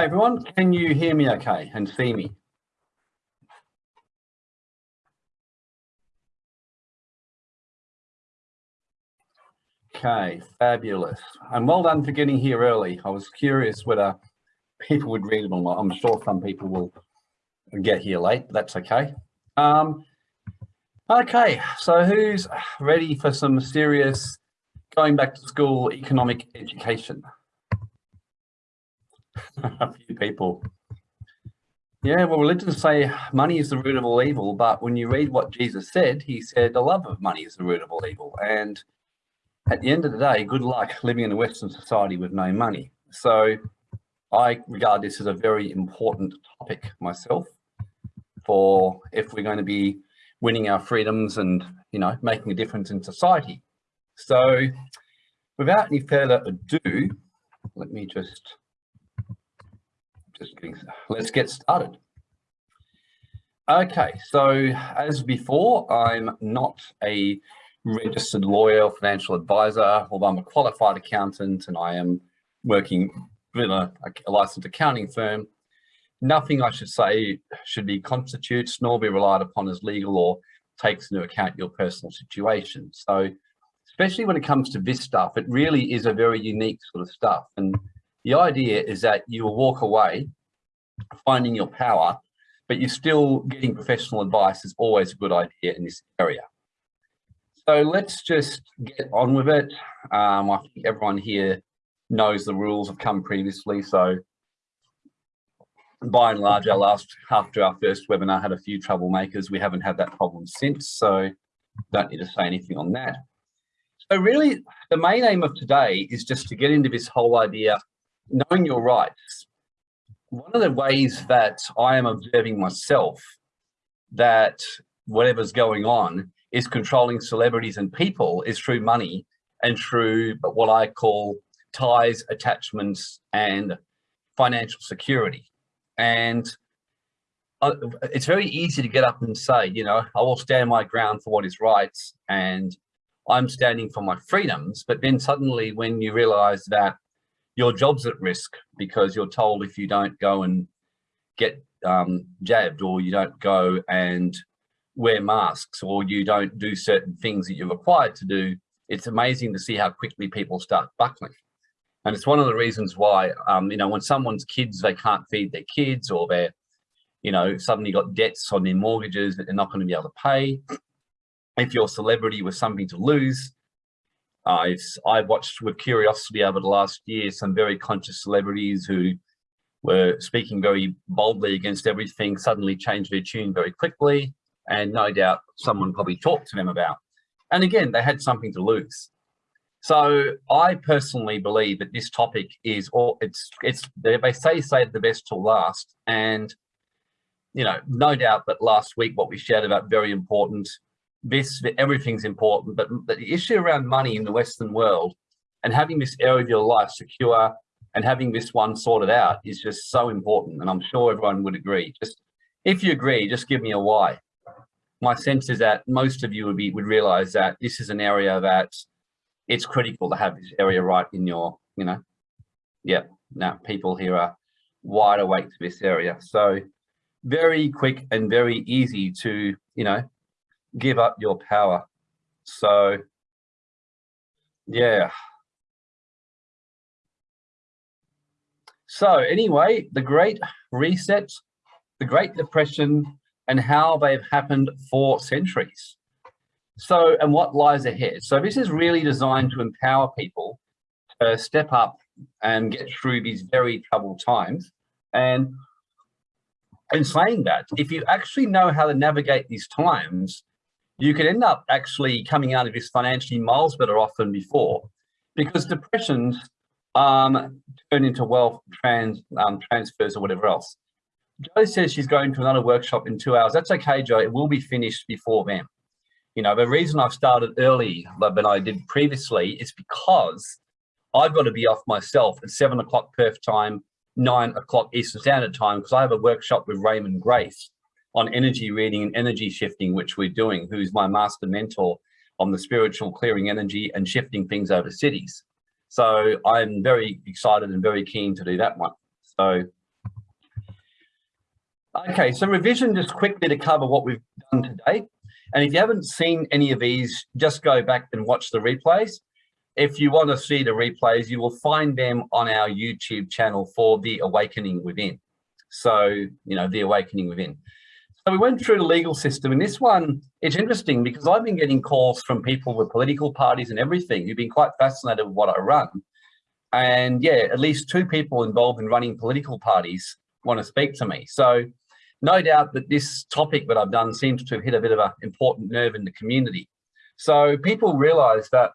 Everyone, can you hear me okay and see me? Okay, fabulous. And well done for getting here early. I was curious whether people would read it or not. I'm sure some people will get here late, but that's okay. Um, okay, so who's ready for some serious going back to school economic education? a few people. Yeah, well, religions say money is the root of all evil, but when you read what Jesus said, he said the love of money is the root of all evil. And at the end of the day, good luck living in a Western society with no money. So I regard this as a very important topic myself for if we're going to be winning our freedoms and, you know, making a difference in society. So without any further ado, let me just, just let's get started. Okay, so as before, I'm not a registered lawyer, financial advisor, although I'm a qualified accountant and I am working with a, a licensed accounting firm. Nothing I should say should be constitutes nor be relied upon as legal or takes into account your personal situation. So especially when it comes to this stuff, it really is a very unique sort of stuff. And the idea is that you will walk away finding your power, but you're still getting professional advice is always a good idea in this area. So let's just get on with it. Um, I think everyone here knows the rules have come previously. So by and large, our last, after our first webinar had a few troublemakers. We haven't had that problem since, so don't need to say anything on that. So really, the main aim of today is just to get into this whole idea, knowing your rights. One of the ways that I am observing myself that whatever's going on is controlling celebrities and people is through money and through what I call ties, attachments, and financial security. And uh, it's very easy to get up and say, you know, I will stand my ground for what is right and I'm standing for my freedoms. But then suddenly when you realize that your job's at risk because you're told if you don't go and get um, jabbed or you don't go and wear masks or you don't do certain things that you're required to do, it's amazing to see how quickly people start buckling. And it's one of the reasons why, um, you know, when someone's kids, they can't feed their kids or they're, you know, suddenly got debts on their mortgages that they're not going to be able to pay. If you're a celebrity with something to lose, Uh, I've, I've watched with curiosity over the last year some very conscious celebrities who were speaking very boldly against everything, suddenly changed their tune very quickly and no doubt someone probably talked to them about. And again, they had something to lose. So I personally believe that this topic is, or it's, it's, they say save the best till last. And, you know, no doubt that last week, what we shared about very important, this, everything's important, but the issue around money in the Western world and having this area of your life secure and having this one sorted out is just so important. And I'm sure everyone would agree. Just if you agree, just give me a why my sense is that most of you would be would realize that this is an area that it's critical to have this area right in your, you know, yeah, now people here are wide awake to this area. So very quick and very easy to, you know, give up your power. So yeah. So anyway, the Great Reset, the Great Depression, and how they've happened for centuries. So, and what lies ahead. So this is really designed to empower people to step up and get through these very troubled times. And in saying that, if you actually know how to navigate these times, you could end up actually coming out of this financially miles better off than before because depressions um, turn into wealth trans, um, transfers or whatever else. Joe says she's going to another workshop in two hours. That's okay, Joe. It will be finished before then. You know, the reason I've started early than I did previously is because I've got to be off myself at seven o'clock Perth time, nine o'clock Eastern Standard Time, because I have a workshop with Raymond Grace on energy reading and energy shifting, which we're doing, who's my master mentor on the spiritual clearing energy and shifting things over cities. So I'm very excited and very keen to do that one. So Okay, so revision just quickly to cover what we've done today. And if you haven't seen any of these, just go back and watch the replays. If you want to see the replays, you will find them on our YouTube channel for The Awakening Within. So, you know, The Awakening Within. So we went through the legal system and this one, it's interesting because I've been getting calls from people with political parties and everything who've been quite fascinated with what I run. And yeah, at least two people involved in running political parties want to speak to me. So no doubt that this topic that I've done seems to have hit a bit of an important nerve in the community. So people realize that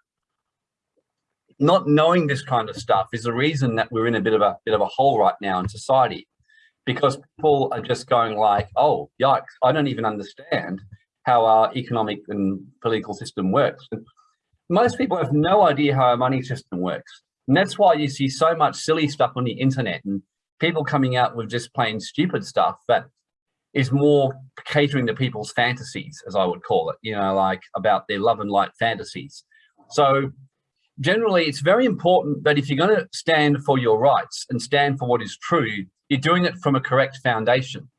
not knowing this kind of stuff is the reason that we're in a bit of a bit of a hole right now in society because people are just going like, oh, yikes, I don't even understand how our economic and political system works. And most people have no idea how our money system works. And that's why you see so much silly stuff on the internet and people coming out with just plain stupid stuff that is more catering to people's fantasies, as I would call it, you know, like about their love and light fantasies. So generally, it's very important that if you're going to stand for your rights and stand for what is true, you're doing it from a correct foundation.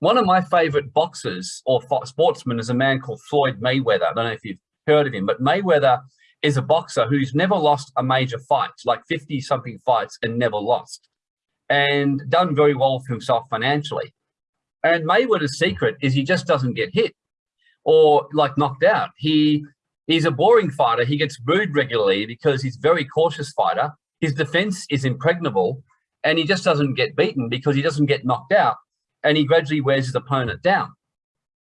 One of my favorite boxers or sportsmen is a man called Floyd Mayweather. I don't know if you've heard of him, but Mayweather is a boxer who's never lost a major fight, like 50 something fights and never lost and done very well for himself financially. And Mayweather's secret is he just doesn't get hit or like knocked out. He He's a boring fighter. He gets booed regularly because he's a very cautious fighter. His defense is impregnable and he just doesn't get beaten because he doesn't get knocked out and he gradually wears his opponent down.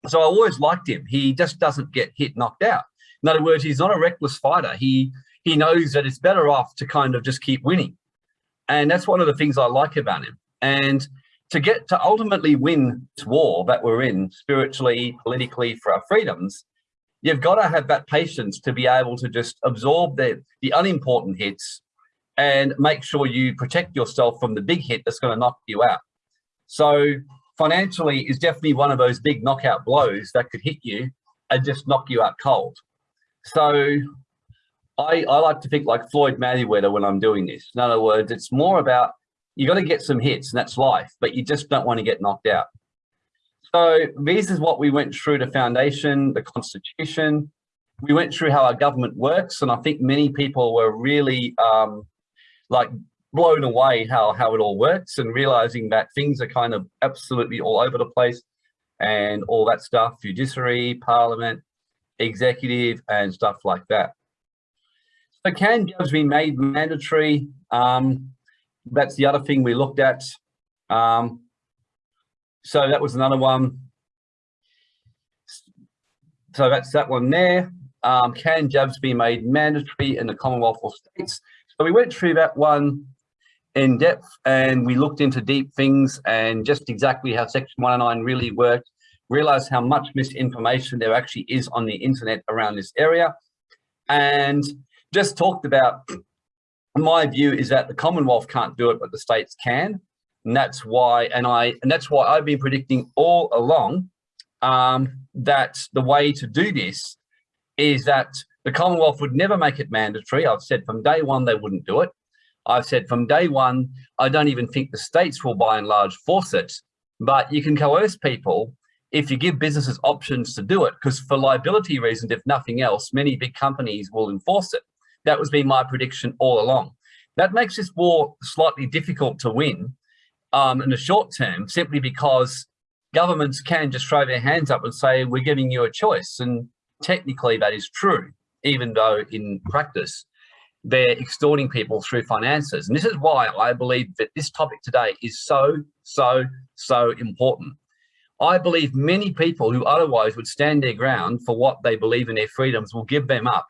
So I always liked him. He just doesn't get hit knocked out. In other words, he's not a reckless fighter. He he knows that it's better off to kind of just keep winning. And that's one of the things I like about him. And to get to ultimately win this war that we're in spiritually, politically for our freedoms, you've got to have that patience to be able to just absorb the, the unimportant hits and make sure you protect yourself from the big hit that's going to knock you out. So financially is definitely one of those big knockout blows that could hit you and just knock you out cold. So I, I like to think like Floyd Mayweather when I'm doing this. In other words, it's more about you got to get some hits and that's life, but you just don't want to get knocked out. So this is what we went through the foundation, the constitution. We went through how our government works. And I think many people were really um, like blown away how, how it all works and realizing that things are kind of absolutely all over the place and all that stuff, judiciary, parliament, executive and stuff like that. So can jobs be made mandatory? Um, that's the other thing we looked at. Um, so that was another one. So that's that one there. Um, can jabs be made mandatory in the Commonwealth or states? So we went through that one in depth and we looked into deep things and just exactly how Section 109 really worked, realized how much misinformation there actually is on the internet around this area and just talked about my view is that the Commonwealth can't do it, but the states can. And that's why, and I, and that's why I've been predicting all along um, that the way to do this is that the Commonwealth would never make it mandatory. I've said from day one, they wouldn't do it. I've said from day one, I don't even think the states will by and large force it, but you can coerce people if you give businesses options to do it, because for liability reasons, if nothing else, many big companies will enforce it. That was been my prediction all along. That makes this war slightly difficult to win um, in the short term, simply because governments can just throw their hands up and say, we're giving you a choice. And technically that is true, even though in practice, they're extorting people through finances. And this is why I believe that this topic today is so, so, so important. I believe many people who otherwise would stand their ground for what they believe in their freedoms will give them up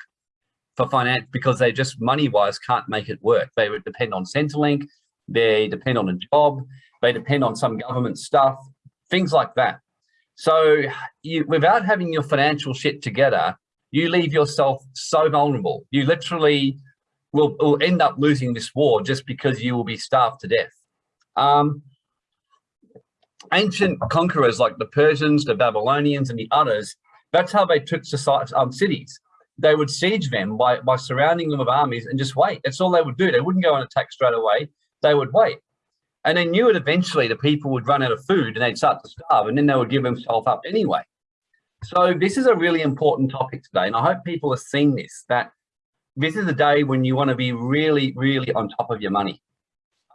for finance because they just money-wise can't make it work. They would depend on Centrelink, they depend on a job, they depend on some government stuff, things like that. So you, without having your financial shit together, you leave yourself so vulnerable. You literally will, will end up losing this war just because you will be starved to death. Um, ancient conquerors like the Persians, the Babylonians, and the others, that's how they took um, cities. They would siege them by, by surrounding them with armies and just wait. That's all they would do. They wouldn't go and attack straight away they would wait. And they knew it eventually the people would run out of food and they'd start to starve and then they would give themselves up anyway. So this is a really important topic today. And I hope people are seeing this, that this is a day when you want to be really, really on top of your money.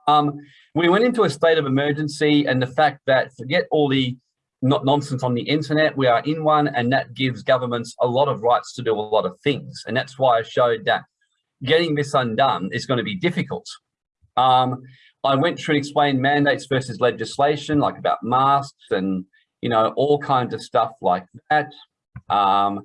Um, we went into a state of emergency and the fact that forget all the not nonsense on the internet, we are in one and that gives governments a lot of rights to do a lot of things. And that's why I showed that getting this undone is going to be difficult. Um, I went through and explained mandates versus legislation, like about masks and, you know, all kinds of stuff like that. Um,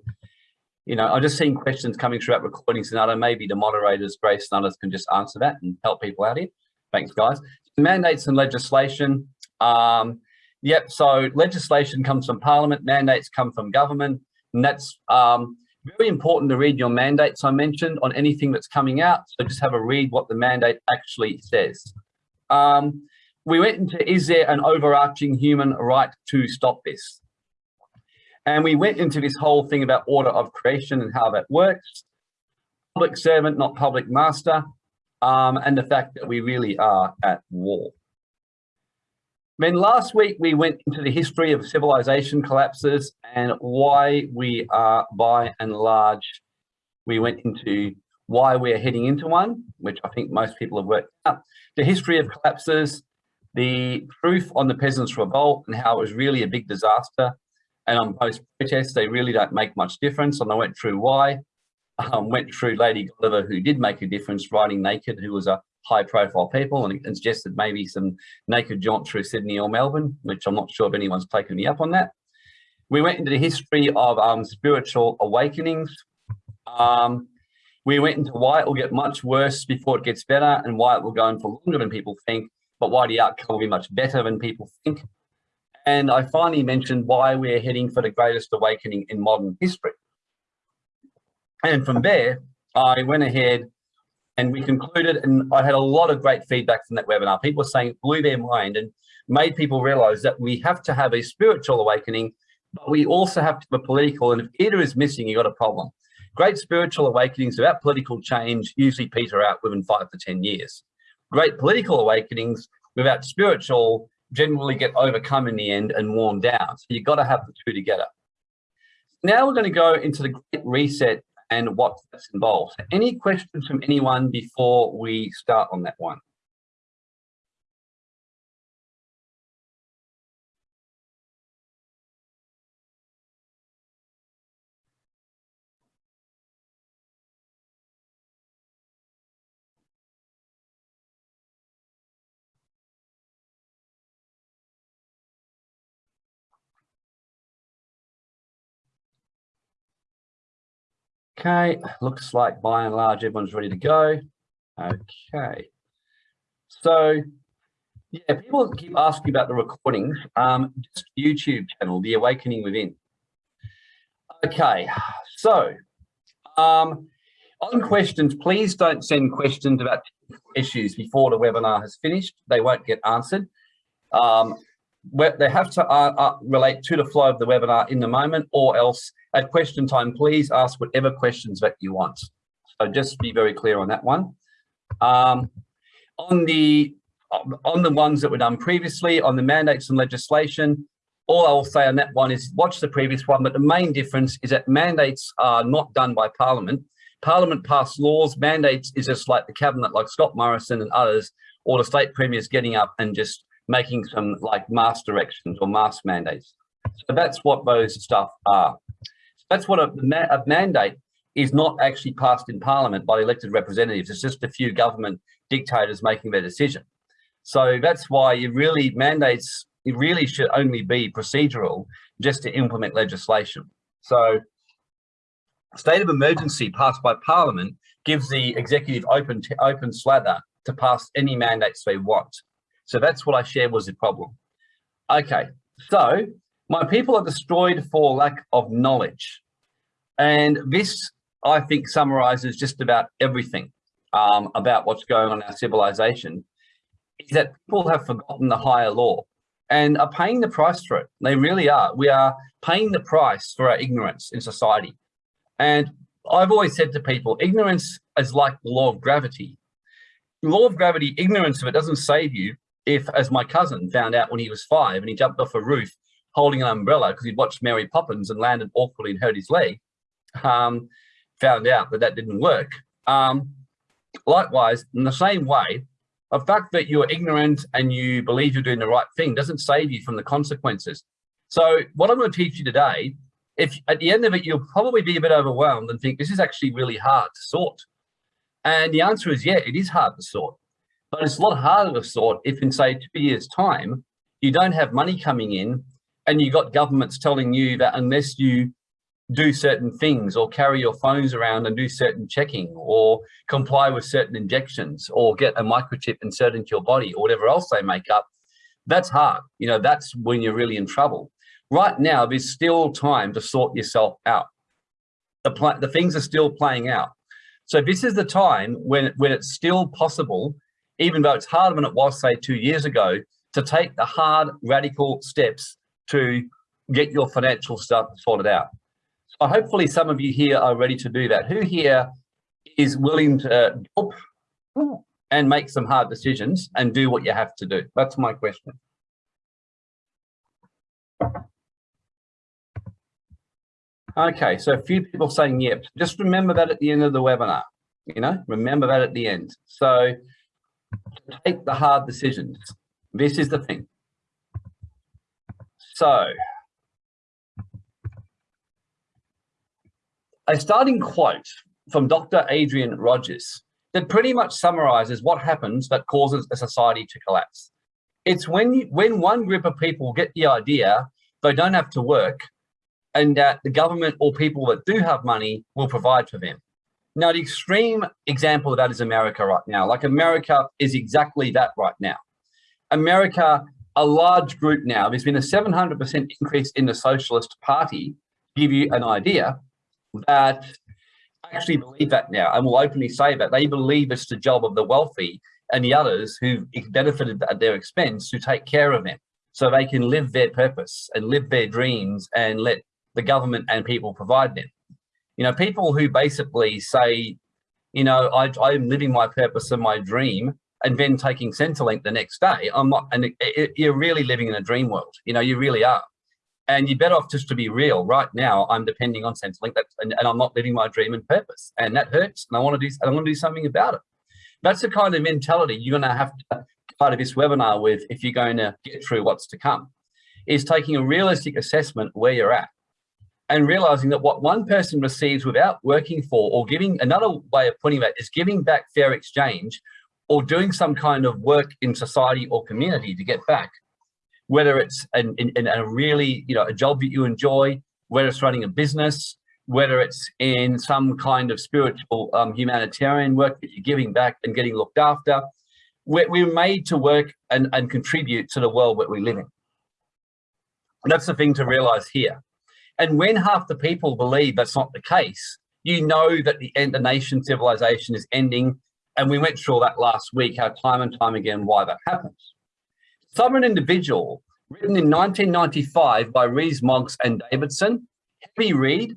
you know, I've just seen questions coming through at recordings and other, maybe the moderators, Grace and others can just answer that and help people out here. Thanks, guys. Mandates and legislation. Um, yep, so legislation comes from parliament, mandates come from government, and that's um, very important to read your mandates I mentioned on anything that's coming out. So just have a read what the mandate actually says. Um, we went into, is there an overarching human right to stop this? And we went into this whole thing about order of creation and how that works. Public servant, not public master um, and the fact that we really are at war. Then last week we went into the history of civilization collapses and why we are by and large, we went into why we're heading into one, which I think most people have worked out. The history of collapses, the proof on the Peasants' Revolt and how it was really a big disaster. And on post-protests, they really don't make much difference. And I went through why um, went through Lady Godiva, who did make a difference riding naked, who was a high profile people and, and suggested maybe some naked jaunt through Sydney or Melbourne, which I'm not sure if anyone's taken me up on that. We went into the history of um, spiritual awakenings. Um, we went into why it will get much worse before it gets better and why it will go on for longer than people think, but why the outcome will be much better than people think. And I finally mentioned why we're heading for the greatest awakening in modern history. And from there, I went ahead and we concluded, and I had a lot of great feedback from that webinar. People were saying it blew their mind and made people realize that we have to have a spiritual awakening, but we also have to a political, and if either is missing, you got a problem. Great spiritual awakenings without political change usually peter out within five to 10 years. Great political awakenings without spiritual generally get overcome in the end and worn down. So you've got to have the two together. Now we're going to go into the Great Reset and what that's involved. Any questions from anyone before we start on that one? Okay, looks like by and large everyone's ready to go. Okay, so yeah, people keep asking about the recordings. Um, just YouTube channel, The Awakening Within. Okay, so um, on questions, please don't send questions about issues before the webinar has finished. They won't get answered. Um, they have to uh, uh, relate to the flow of the webinar in the moment or else at question time, please ask whatever questions that you want. So just be very clear on that one. Um, on the on the ones that were done previously, on the mandates and legislation, all I will say on that one is watch the previous one, but the main difference is that mandates are not done by Parliament. Parliament passed laws, mandates is just like the cabinet, like Scott Morrison and others, or the state premiers getting up and just making some like mask directions or mask mandates. So that's what those stuff are. So That's what a, a mandate is not actually passed in parliament by elected representatives. It's just a few government dictators making their decision. So that's why you really mandates, it really should only be procedural just to implement legislation. So state of emergency passed by parliament gives the executive open, open slather to pass any mandates they want. So that's what I shared was the problem. Okay, so my people are destroyed for lack of knowledge. And this, I think, summarizes just about everything um, about what's going on in our civilization, is that people have forgotten the higher law and are paying the price for it. They really are. We are paying the price for our ignorance in society. And I've always said to people, ignorance is like the law of gravity. The law of gravity, ignorance of it doesn't save you, if, as my cousin found out when he was five and he jumped off a roof holding an umbrella because he'd watched Mary Poppins and landed awkwardly and hurt his leg, um, found out that that didn't work. Um, likewise, in the same way, the fact that you're ignorant and you believe you're doing the right thing doesn't save you from the consequences. So what I'm going to teach you today, if at the end of it, you'll probably be a bit overwhelmed and think this is actually really hard to sort. And the answer is, yeah, it is hard to sort, but it's a lot harder to sort if in say two years time, you don't have money coming in and you've got governments telling you that unless you do certain things or carry your phones around and do certain checking or comply with certain injections or get a microchip inserted into your body or whatever else they make up, that's hard. You know, that's when you're really in trouble. Right now, there's still time to sort yourself out. The, the things are still playing out. So this is the time when, when it's still possible, even though it's harder than it was, say, two years ago, to take the hard, radical steps to get your financial stuff sorted out. So hopefully some of you here are ready to do that. Who here is willing to help and make some hard decisions and do what you have to do? That's my question. Okay, so a few people saying yep. Just remember that at the end of the webinar, you know, remember that at the end. So take the hard decisions. This is the thing. So a starting quote from Dr. Adrian Rogers that pretty much summarizes what happens that causes a society to collapse. It's when, when one group of people get the idea they don't have to work and that the government or people that do have money will provide for them. Now, the extreme example of that is America right now. Like America is exactly that right now. America, a large group now, there's been a 700% increase in the Socialist Party, give you an idea, that actually believe that now and will openly say that. They believe it's the job of the wealthy and the others who benefited at their expense to take care of them so they can live their purpose and live their dreams and let the government and people provide them. You know, people who basically say, you know, I, I'm living my purpose and my dream and then taking Centrelink the next day, I'm not, and it, it, you're really living in a dream world. You know, you really are. And you're better off just to be real. Right now, I'm depending on Centrelink that, and, and I'm not living my dream and purpose. And that hurts. And I want to do, I want to do something about it. That's the kind of mentality you're going to have to part of this webinar with if you're going to get through what's to come, is taking a realistic assessment where you're at and realizing that what one person receives without working for or giving another way of putting that is giving back fair exchange or doing some kind of work in society or community to get back, whether it's in, in a really, you know, a job that you enjoy, whether it's running a business, whether it's in some kind of spiritual um, humanitarian work that you're giving back and getting looked after, we're, we're made to work and, and contribute to the world that we live in. And that's the thing to realize here. And when half the people believe that's not the case, you know that the end nation civilization is ending. And we went through all that last week, how time and time again, why that happens. Sovereign Individual, written in 1995 by Rees Moggs and Davidson, heavy read,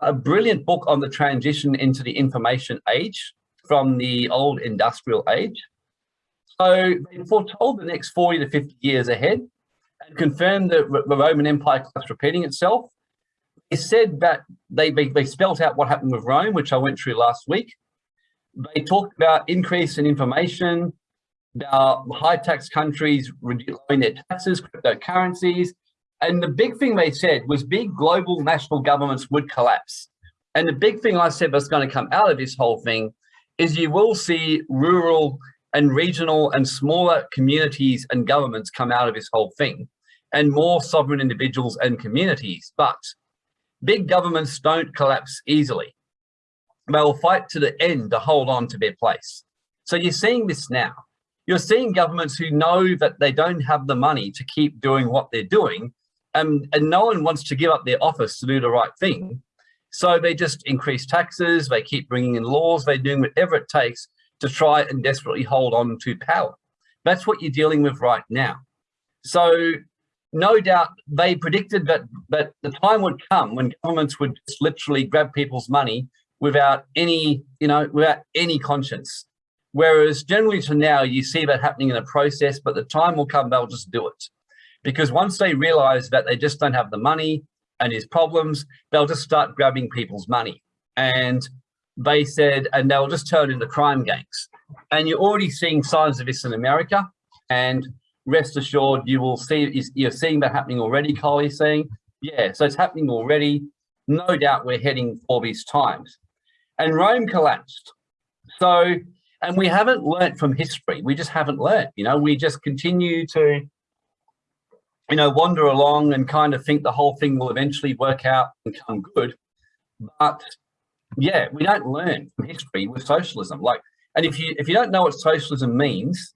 a brilliant book on the transition into the information age from the old industrial age. So they foretold the next 40 to 50 years ahead and confirmed that the Roman Empire keeps repeating itself they said that they, they, they spelt out what happened with Rome, which I went through last week. They talked about increase in information, about high tax countries lowering their taxes, cryptocurrencies. And the big thing they said was big global national governments would collapse. And the big thing I said that's going to come out of this whole thing is you will see rural and regional and smaller communities and governments come out of this whole thing and more sovereign individuals and communities. But Big governments don't collapse easily. They will fight to the end to hold on to their place. So you're seeing this now. You're seeing governments who know that they don't have the money to keep doing what they're doing and, and no one wants to give up their office to do the right thing. So they just increase taxes, they keep bringing in laws, they're doing whatever it takes to try and desperately hold on to power. That's what you're dealing with right now. So no doubt they predicted that, that the time would come when governments would just literally grab people's money without any, you know, without any conscience. Whereas generally to now, you see that happening in a process, but the time will come, they'll just do it. Because once they realize that they just don't have the money and there's problems, they'll just start grabbing people's money. And they said, and they'll just turn into crime gangs. And you're already seeing signs of this in America. And rest assured, you will see, is you're seeing that happening already, Collie's saying. Yeah, so it's happening already. No doubt we're heading for these times. And Rome collapsed. So, and we haven't learnt from history. We just haven't learnt, you know, we just continue to, you know, wander along and kind of think the whole thing will eventually work out and come good. But yeah, we don't learn from history with socialism. Like, and if you if you don't know what socialism means,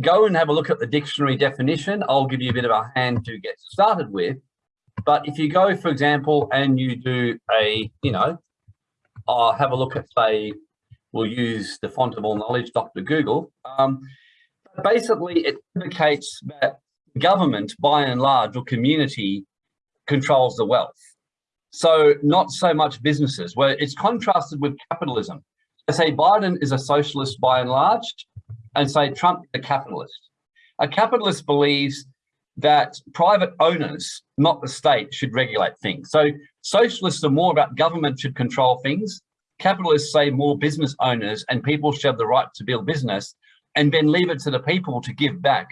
go and have a look at the dictionary definition. I'll give you a bit of a hand to get started with. But if you go, for example, and you do a, you know, I'll have a look at, say, we'll use the font of all knowledge, Dr. Google. Um, basically, it indicates that government, by and large, or community controls the wealth. So not so much businesses, where it's contrasted with capitalism. I say Biden is a socialist by and large, and say Trump is a capitalist. A capitalist believes that private owners, not the state, should regulate things. So socialists are more about government should control things. Capitalists say more business owners and people should have the right to build business and then leave it to the people to give back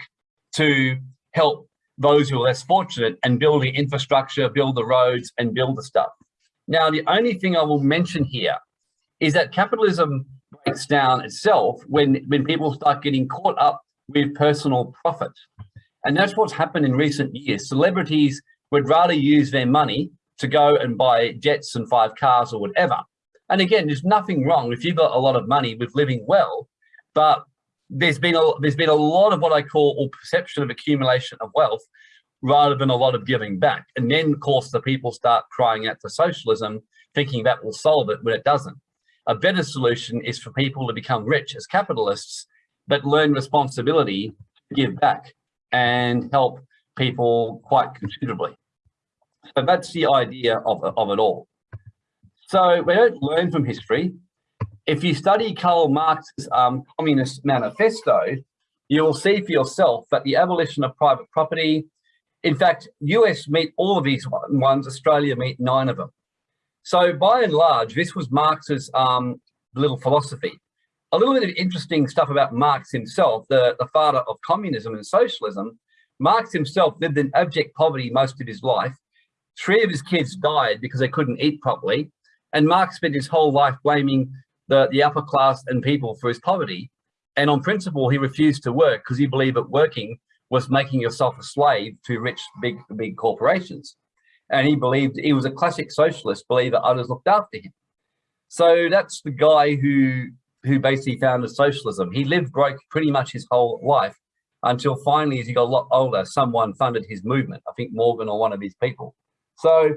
to help those who are less fortunate and build the infrastructure, build the roads and build the stuff. Now, the only thing I will mention here is that capitalism breaks down itself when, when people start getting caught up with personal profit. And that's what's happened in recent years. Celebrities would rather use their money to go and buy jets and five cars or whatever. And again, there's nothing wrong if you've got a lot of money with living well, but there's been a there's been a lot of what I call or perception of accumulation of wealth rather than a lot of giving back. And then of course the people start crying out for socialism, thinking that will solve it when it doesn't. A better solution is for people to become rich as capitalists, but learn responsibility to give back and help people quite considerably. So that's the idea of, of it all. So we don't learn from history, if you study Karl Marx's um, Communist Manifesto, you'll see for yourself that the abolition of private property, in fact, US meet all of these ones, Australia meet nine of them. So by and large, this was Marx's um, little philosophy. A little bit of interesting stuff about Marx himself, the, the father of communism and socialism. Marx himself lived in abject poverty most of his life. Three of his kids died because they couldn't eat properly. And Marx spent his whole life blaming the, the upper class and people for his poverty. And on principle, he refused to work because he believed that working was making yourself a slave to rich, big, big corporations. And he believed he was a classic socialist, believed that others looked after him. So that's the guy who who basically founded socialism. He lived broke pretty much his whole life until finally, as he got a lot older, someone funded his movement. I think Morgan or one of his people. So,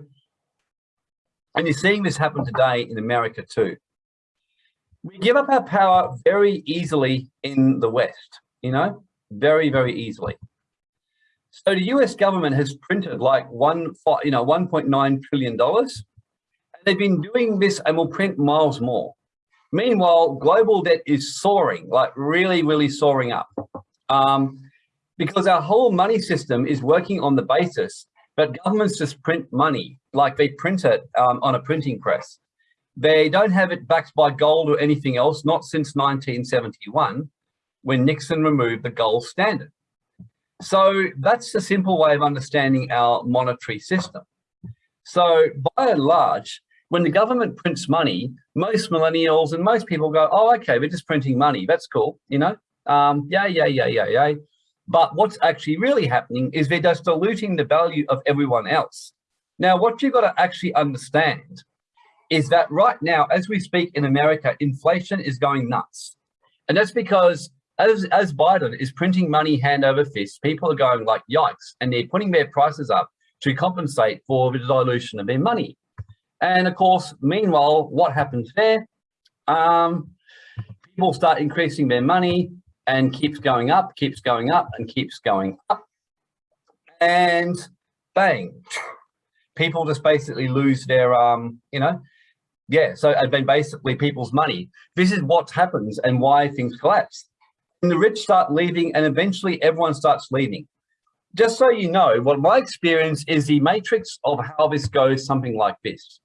and you're seeing this happen today in America too we give up our power very easily in the West, you know, very, very easily. So the US government has printed like one, you know, $1.9 trillion. And they've been doing this and will print miles more. Meanwhile, global debt is soaring, like really, really soaring up. Um, because our whole money system is working on the basis that governments just print money, like they print it um, on a printing press. They don't have it backed by gold or anything else, not since 1971, when Nixon removed the gold standard. So that's the simple way of understanding our monetary system. So by and large, when the government prints money, most millennials and most people go, oh, okay, we're just printing money. That's cool, you know? Um, yeah, yeah, yeah, yeah, yeah. But what's actually really happening is they're just diluting the value of everyone else. Now, what you've got to actually understand is that right now, as we speak in America, inflation is going nuts. And that's because as, as Biden is printing money hand over fist, people are going like, yikes, and they're putting their prices up to compensate for the dilution of their money. And of course, meanwhile, what happens there? Um, people start increasing their money and keeps going up, keeps going up and keeps going up. And bang, people just basically lose their, um, you know, Yeah, so and then basically people's money. This is what happens and why things collapse. And the rich start leaving and eventually everyone starts leaving. Just so you know, what my experience is the matrix of how this goes something like this.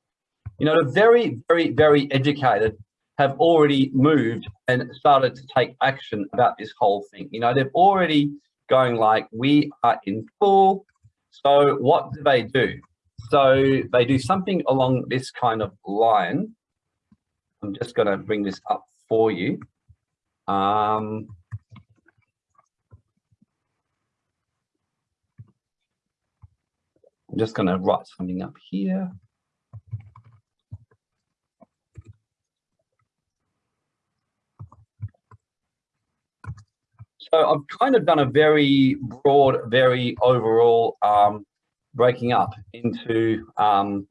You know, the very, very, very educated have already moved and started to take action about this whole thing. You know, they've already going like, we are in full. So what do they do? So they do something along this kind of line. I'm just going to bring this up for you. Um, I'm just going to write something up here. So I've kind of done a very broad, very overall um, breaking up into um,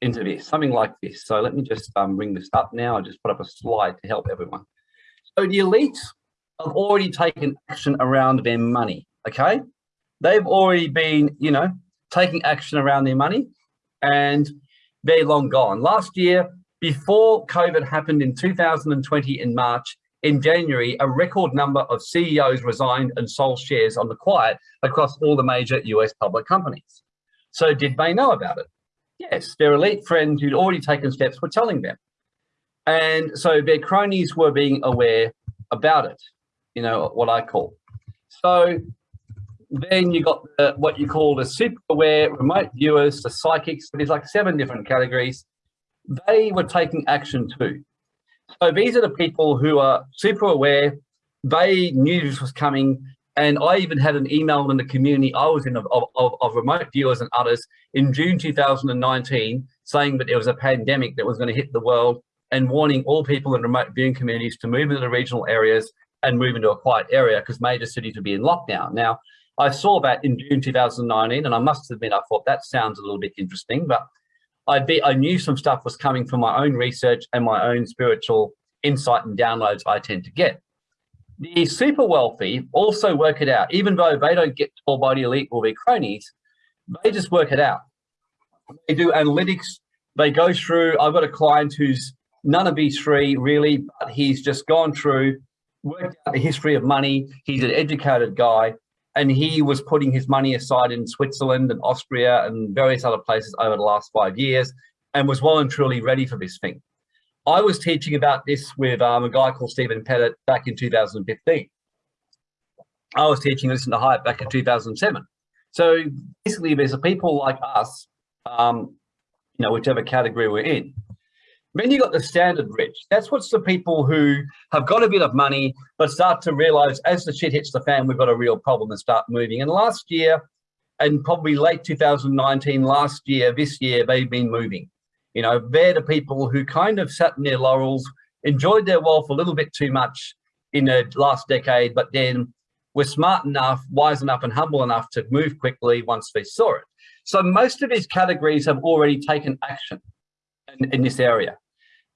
into this, something like this. So let me just um, bring this up now. I just put up a slide to help everyone. So the elites have already taken action around their money, okay? They've already been, you know, taking action around their money and they're long gone. Last year, before COVID happened in 2020 in March, in January, a record number of CEOs resigned and sold shares on the quiet across all the major US public companies. So did they know about it? Yes, their elite friends who'd already taken steps were telling them. And so their cronies were being aware about it, you know, what I call. So then you got the, what you call the super aware remote viewers, the psychics, there's like seven different categories. They were taking action too. So these are the people who are super aware. They knew this was coming. And I even had an email in the community I was in of, of, of remote viewers and others in June 2019 saying that there was a pandemic that was going to hit the world and warning all people in remote viewing communities to move into the regional areas and move into a quiet area because major cities would be in lockdown. Now, I saw that in June 2019, and I must admit, I thought that sounds a little bit interesting, but I be I knew some stuff was coming from my own research and my own spiritual insight and downloads I tend to get. The super wealthy also work it out, even though they don't get by the elite or their cronies, they just work it out. They do analytics. They go through. I've got a client who's none of these three really, but he's just gone through, worked out the history of money. He's an educated guy and he was putting his money aside in Switzerland and Austria and various other places over the last five years and was well and truly ready for this thing. I was teaching about this with um, a guy called Stephen Pettit back in 2015. I was teaching Listen to Hype back in 2007. So basically there's a people like us, um, you know, whichever category we're in, then you've got the standard rich. That's what's the people who have got a bit of money, but start to realize as the shit hits the fan, we've got a real problem and start moving. And last year, and probably late 2019, last year, this year, they've been moving. You know, they're the people who kind of sat in their laurels, enjoyed their wealth a little bit too much in the last decade, but then were smart enough, wise enough, and humble enough to move quickly once they saw it. So most of these categories have already taken action in, this area.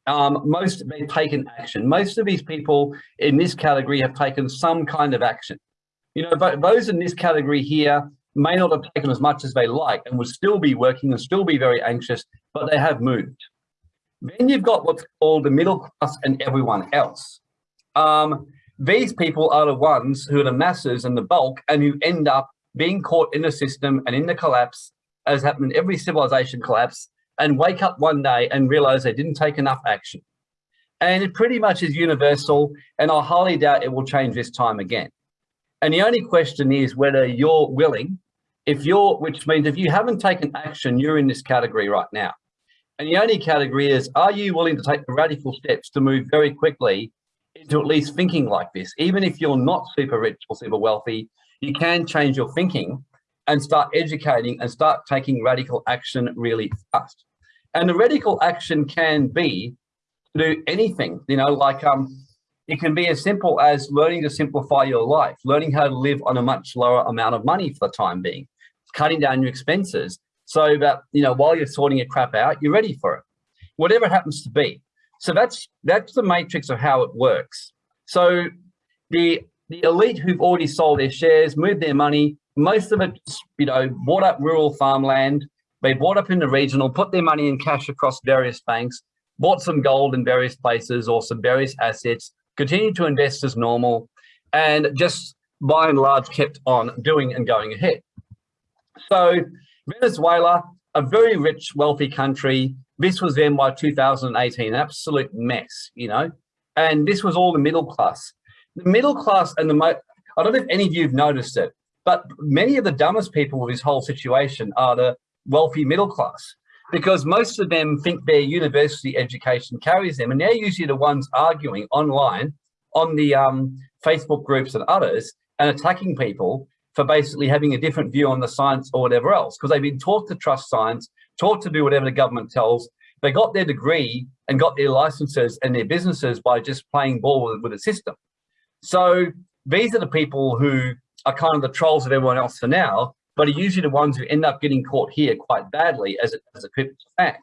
Um, most have taken action. Most of these people in this category have taken some kind of action. You know, but those in this category here may not have taken as much as they like and would still be working and still be very anxious, but they have moved. Then you've got what's called the middle class and everyone else. Um, these people are the ones who are the masses and the bulk and who end up being caught in the system and in the collapse as happened in every civilization collapse and wake up one day and realize they didn't take enough action. And it pretty much is universal, and I highly doubt it will change this time again. And the only question is whether you're willing, if you're, which means if you haven't taken action, you're in this category right now. And the only category is, are you willing to take the radical steps to move very quickly into at least thinking like this? Even if you're not super rich or super wealthy, you can change your thinking and start educating and start taking radical action really fast. And the radical action can be to do anything, you know, like um, it can be as simple as learning to simplify your life, learning how to live on a much lower amount of money for the time being, cutting down your expenses so that, you know, while you're sorting your crap out, you're ready for it, whatever it happens to be. So that's that's the matrix of how it works. So the the elite who've already sold their shares, moved their money, most of it, you know, bought up rural farmland. They bought up in the regional, put their money in cash across various banks, bought some gold in various places or some various assets, continued to invest as normal, and just by and large kept on doing and going ahead. So Venezuela, a very rich, wealthy country. This was then by 2018, an absolute mess, you know, and this was all the middle class. The middle class and the, I don't know if any of you have noticed it, but many of the dumbest people with this whole situation are the wealthy middle class because most of them think their university education carries them and they're usually the ones arguing online on the um, Facebook groups and others and attacking people for basically having a different view on the science or whatever else because they've been taught to trust science, taught to do whatever the government tells. They got their degree and got their licenses and their businesses by just playing ball with, with the system. So these are the people who are kind of the trolls of everyone else for now, but are usually the ones who end up getting caught here quite badly as a, as a crypto fan.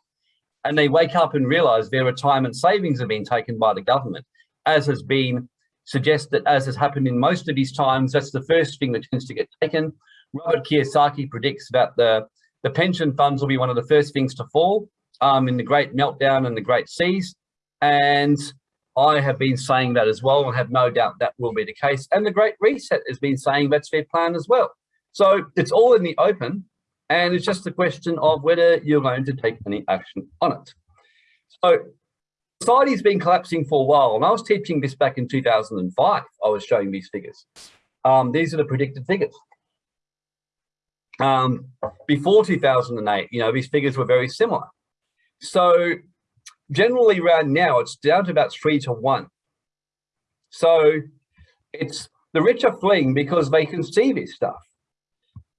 And they wake up and realize their retirement savings have been taken by the government, as has been suggested, as has happened in most of these times. That's the first thing that tends to get taken. Robert Kiyosaki predicts that the, the pension funds will be one of the first things to fall um, in the great meltdown and the great seas. And I have been saying that as well and have no doubt that will be the case. And the Great Reset has been saying that's their plan as well. So it's all in the open and it's just a question of whether you're going to take any action on it. So society's been collapsing for a while and I was teaching this back in 2005. I was showing these figures. Um, these are the predicted figures. Um, before 2008, you know, these figures were very similar. So generally around now, it's down to about three to one. So it's the rich are fleeing because they can see this stuff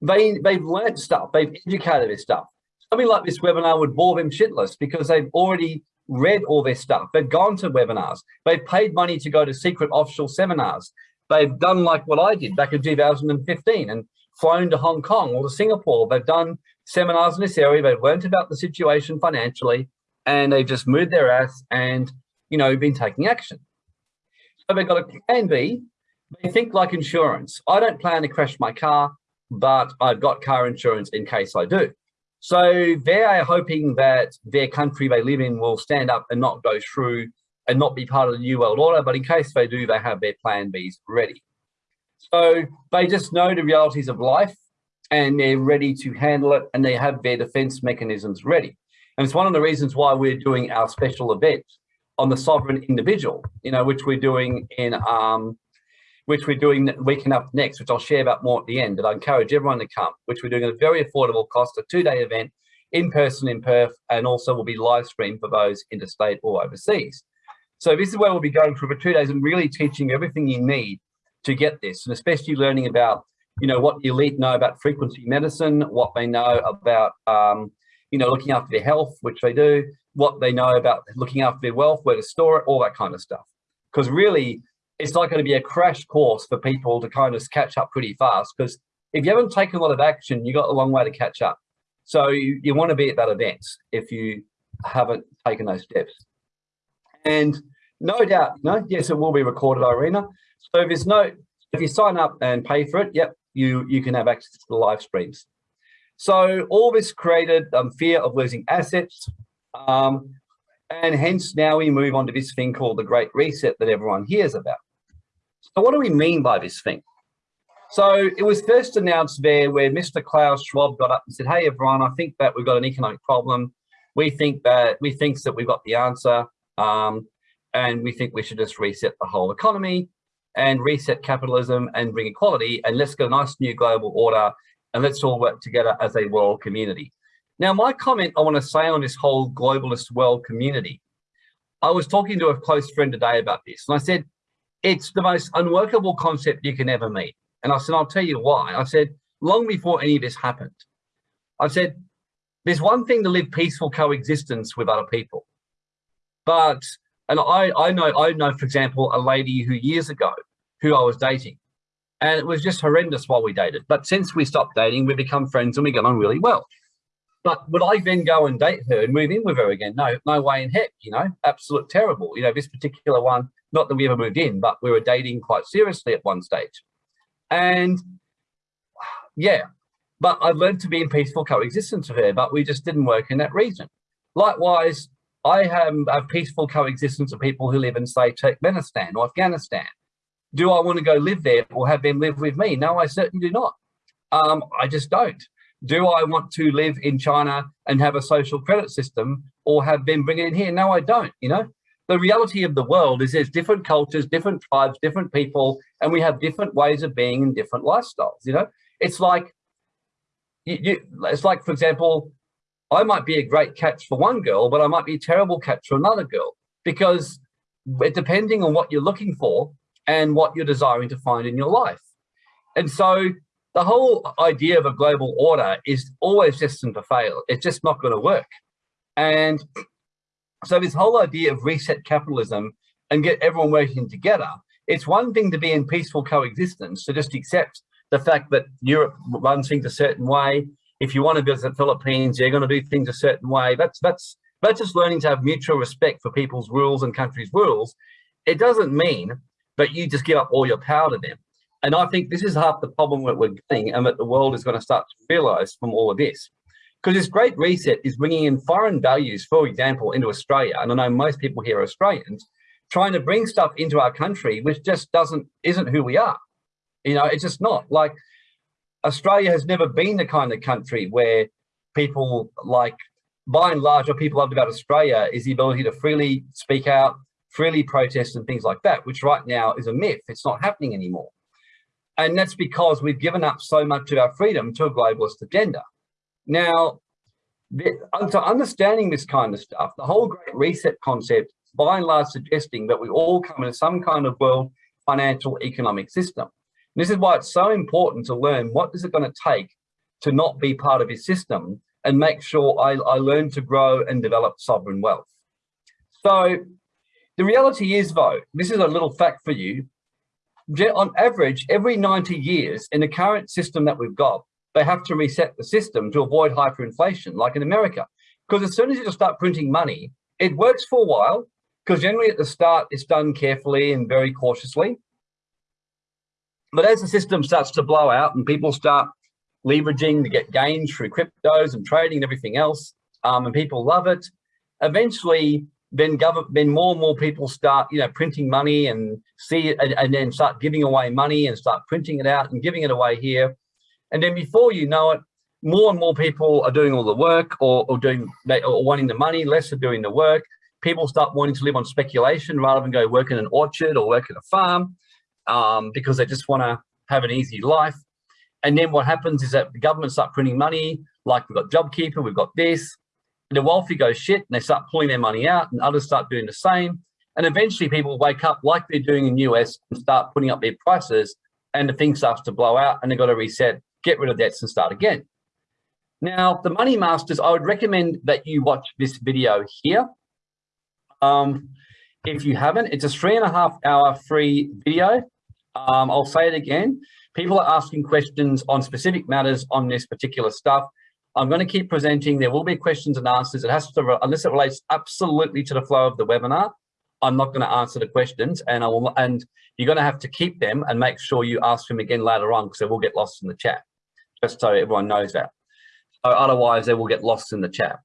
they they've learned stuff, they've educated this stuff. Something like this webinar would bore them shitless because they've already read all their stuff. They've gone to webinars. They've paid money to go to secret offshore seminars. They've done like what I did back in 2015 and flown to Hong Kong or to Singapore. They've done seminars in this area. They've learned about the situation financially and they've just moved their ass and, you know, been taking action. So they've got a plan B. They think like insurance. I don't plan to crash my car but I've got car insurance in case I do. So they are hoping that their country they live in will stand up and not go through and not be part of the New World Order, but in case they do, they have their plan Bs ready. So they just know the realities of life and they're ready to handle it and they have their defense mechanisms ready. And it's one of the reasons why we're doing our special event on the sovereign individual, you know, which we're doing in um, which we're doing weekend up next, which I'll share about more at the end. But I encourage everyone to come, which we're doing at a very affordable cost, a two-day event in person in Perth, and also will be live streamed for those interstate or overseas. So this is where we'll be going for two days and really teaching everything you need to get this, and especially learning about, you know, what the elite know about frequency medicine, what they know about, um, you know, looking after their health, which they do, what they know about looking after their wealth, where to store it, all that kind of stuff. Because really, it's not going to be a crash course for people to kind of catch up pretty fast because if you haven't taken a lot of action, you got a long way to catch up. So you, you want to be at that event if you haven't taken those steps. And no doubt, you know, yes, it will be recorded, Irina. So if there's no, if you sign up and pay for it, yep, you, you can have access to the live streams. So all this created um, fear of losing assets. Um, and hence now we move on to this thing called the Great Reset that everyone hears about. So what do we mean by this thing? So it was first announced there where Mr. Klaus Schwab got up and said, hey, everyone, I think that we've got an economic problem. We think that we think that we've got the answer. Um, and we think we should just reset the whole economy and reset capitalism and bring equality and let's get a nice new global order and let's all work together as a world community. Now, my comment I want to say on this whole globalist world community, I was talking to a close friend today about this and I said, it's the most unworkable concept you can ever meet. And I said, I'll tell you why. I said, long before any of this happened, I said, there's one thing to live peaceful coexistence with other people. But, and I, I know, I know, for example, a lady who years ago, who I was dating, and it was just horrendous while we dated. But since we stopped dating, we become friends and we get on really well. But would I then go and date her and move in with her again? No, no way in heck, you know, absolute terrible. You know, this particular one, not that we ever moved in, but we were dating quite seriously at one stage. And yeah, but I've learned to be in peaceful coexistence with her, but we just didn't work in that region. Likewise, I have a peaceful coexistence of people who live in, say, Turkmenistan or Afghanistan. Do I want to go live there or have them live with me? No, I certainly do not. Um, I just don't. Do I want to live in China and have a social credit system or have them bring it in here? No, I don't, you know? The reality of the world is there's different cultures, different tribes, different people, and we have different ways of being and different lifestyles, you know? It's like, you, you, it's like, for example, I might be a great catch for one girl, but I might be a terrible catch for another girl because depending on what you're looking for and what you're desiring to find in your life. And so the whole idea of a global order is always destined to fail. It's just not going to work. And so this whole idea of reset capitalism and get everyone working together, it's one thing to be in peaceful coexistence, to just accept the fact that Europe runs things a certain way. If you want to visit the Philippines, you're going to do things a certain way. That's that's that's just learning to have mutual respect for people's rules and countries' rules. It doesn't mean that you just give up all your power to them. And I think this is half the problem that we're getting and that the world is going to start to realize from all of this. Because this great reset is bringing in foreign values, for example, into Australia. And I know most people here are Australians, trying to bring stuff into our country, which just doesn't, isn't who we are. You know, it's just not like Australia has never been the kind of country where people like, by and large, what people love about Australia is the ability to freely speak out, freely protest and things like that, which right now is a myth. It's not happening anymore. And that's because we've given up so much of our freedom to a globalist agenda. Now, to understanding this kind of stuff, the whole Great Reset concept, by and large, suggesting that we all come into some kind of world financial economic system. And this is why it's so important to learn what is it going to take to not be part of his system and make sure I, I learn to grow and develop sovereign wealth. So the reality is, though, this is a little fact for you, on average, every 90 years in the current system that we've got, they have to reset the system to avoid hyperinflation, like in America. Because as soon as you just start printing money, it works for a while, because generally at the start, it's done carefully and very cautiously. But as the system starts to blow out and people start leveraging to get gains through cryptos and trading and everything else, um, and people love it, eventually then government, then more and more people start, you know, printing money and see it and, and, then start giving away money and start printing it out and giving it away here. And then before you know it, more and more people are doing all the work or, or doing or wanting the money, less are doing the work. People start wanting to live on speculation rather than go work in an orchard or work in a farm um, because they just want to have an easy life. And then what happens is that the government start printing money, like we've got JobKeeper, we've got this, the wealthy go shit and they start pulling their money out and others start doing the same. And eventually people wake up like they're doing in the US and start putting up their prices and the thing starts to blow out and they've got to reset, get rid of debts and start again. Now, the Money Masters, I would recommend that you watch this video here. Um, if you haven't, it's a three and a half hour free video. Um, I'll say it again. People are asking questions on specific matters on this particular stuff. I'm going to keep presenting. There will be questions and answers. It has to, unless it relates absolutely to the flow of the webinar, I'm not going to answer the questions and I will, and you're going to have to keep them and make sure you ask them again later on because they will get lost in the chat, just so everyone knows that. So otherwise they will get lost in the chat.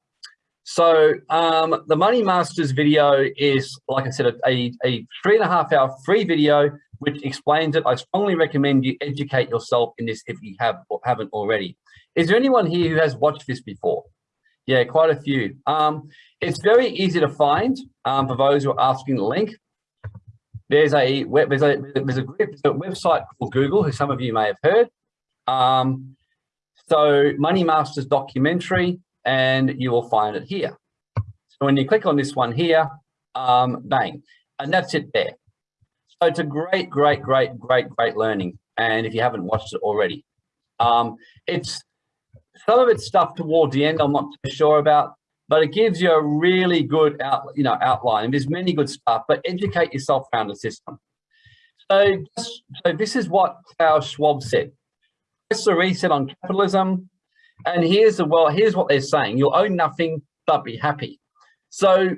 So um, the Money Masters video is, like I said, a, a three and a half hour free video which explains it. I strongly recommend you educate yourself in this if you have or haven't already. Is there anyone here who has watched this before? Yeah, quite a few. Um, it's very easy to find um, for those who are asking the link. There's a web, there's a there's a, there's a website called Google, who some of you may have heard. Um, so Money Masters documentary, and you will find it here. So when you click on this one here, um, bang, and that's it there. So it's a great, great, great, great, great learning. And if you haven't watched it already, um, it's some of it's stuff towards the end I'm not too sure about, but it gives you a really good out, you know, outline. And there's many good stuff, but educate yourself around the system. So, so this is what Klaus Schwab said. Press the reset on capitalism. And here's the well, here's what they're saying. You'll own nothing but be happy. So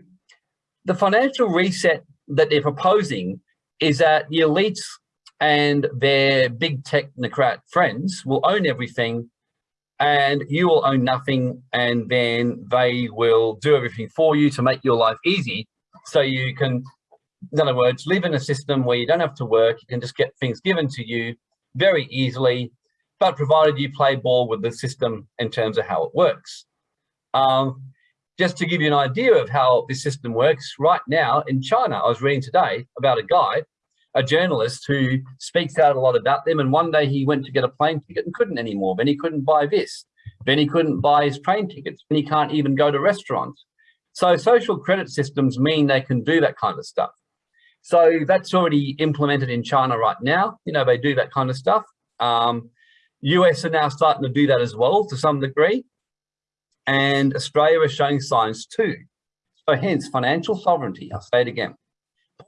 the financial reset that they're proposing is that the elites and their big technocrat friends will own everything and you will own nothing and then they will do everything for you to make your life easy. So you can in other words live in a system where you don't have to work you can just get things given to you very easily but provided you play ball with the system in terms of how it works. Um, just to give you an idea of how this system works right now in china i was reading today about a guy a journalist who speaks out a lot about them. And one day he went to get a plane ticket and couldn't anymore. Then he couldn't buy this. Then he couldn't buy his train tickets. Then he can't even go to restaurants. So social credit systems mean they can do that kind of stuff. So that's already implemented in China right now. You know, they do that kind of stuff. Um, US are now starting to do that as well to some degree. And Australia is showing signs too. So hence financial sovereignty, I'll say it again.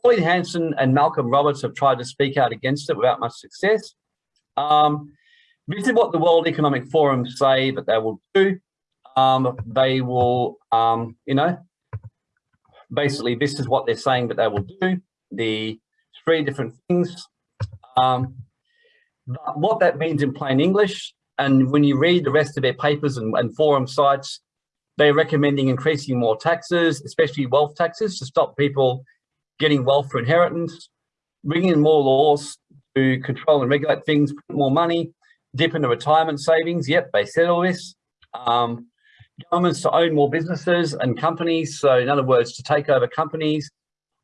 Pauline Hanson and Malcolm Roberts have tried to speak out against it without much success. Um, this is what the World Economic Forum say that they will do. Um, they will, um, you know, basically this is what they're saying that they will do. The three different things. Um, what that means in plain English, and when you read the rest of their papers and, and forum sites, they're recommending increasing more taxes, especially wealth taxes, to stop people getting wealth for inheritance, bringing in more laws to control and regulate things, put more money, dip into retirement savings. Yep, they said all this. Um, governments to own more businesses and companies. So in other words, to take over companies.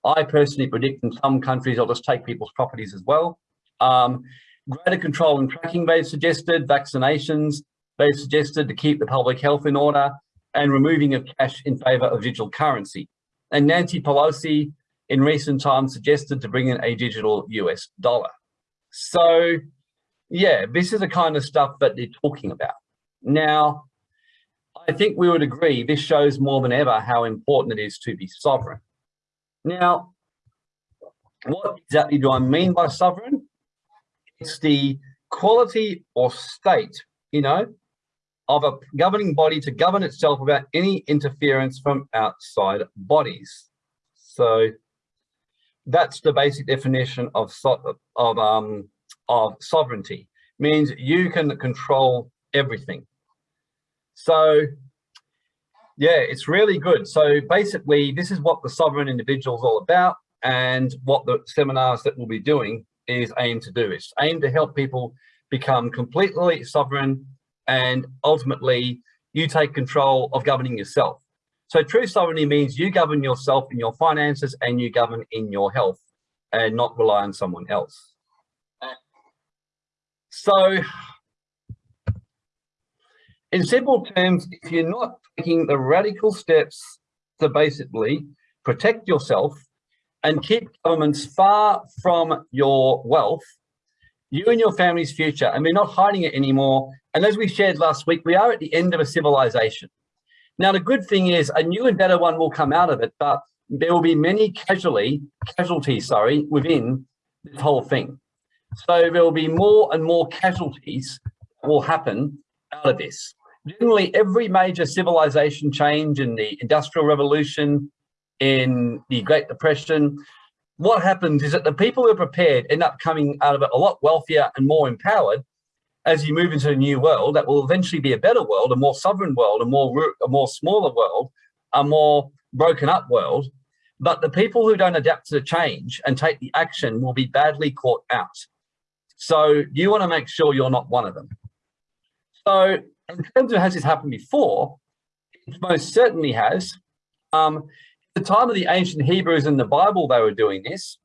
I personally predict in some countries, they'll just take people's properties as well. Um, greater control and tracking, they've suggested, vaccinations, they've suggested to keep the public health in order and removing of cash in favor of digital currency. And Nancy Pelosi in recent times suggested to bring in a digital US dollar. So yeah, this is the kind of stuff that they're talking about. Now, I think we would agree this shows more than ever how important it is to be sovereign. Now, what exactly do I mean by sovereign? It's the quality or state, you know, of a governing body to govern itself without any interference from outside bodies. So that's the basic definition of of um of sovereignty. Means you can control everything. So yeah it's really good. So basically this is what the sovereign individual is all about and what the seminars that we'll be doing is aimed to do. It's aimed to help people become completely sovereign and ultimately you take control of governing yourself so true sovereignty means you govern yourself in your finances and you govern in your health and not rely on someone else. So in simple terms, if you're not taking the radical steps to basically protect yourself and keep governments far from your wealth, you and your family's future, and we're not hiding it anymore. And as we shared last week, we are at the end of a civilization. Now, the good thing is a new and better one will come out of it, but there will be many casually, casualties, sorry, within this whole thing. So there will be more and more casualties will happen out of this. Generally, every major civilization change in the Industrial Revolution, in the Great Depression, what happens is that the people who are prepared end up coming out of it a lot wealthier and more empowered as you move into a new world that will eventually be a better world, a more sovereign world, a more a more smaller world, a more broken up world. But the people who don't adapt to the change and take the action will be badly caught out. So you want to make sure you're not one of them. So in terms of has this happened before, it most certainly has. Um, the time of the ancient Hebrews in the Bible, they were doing this.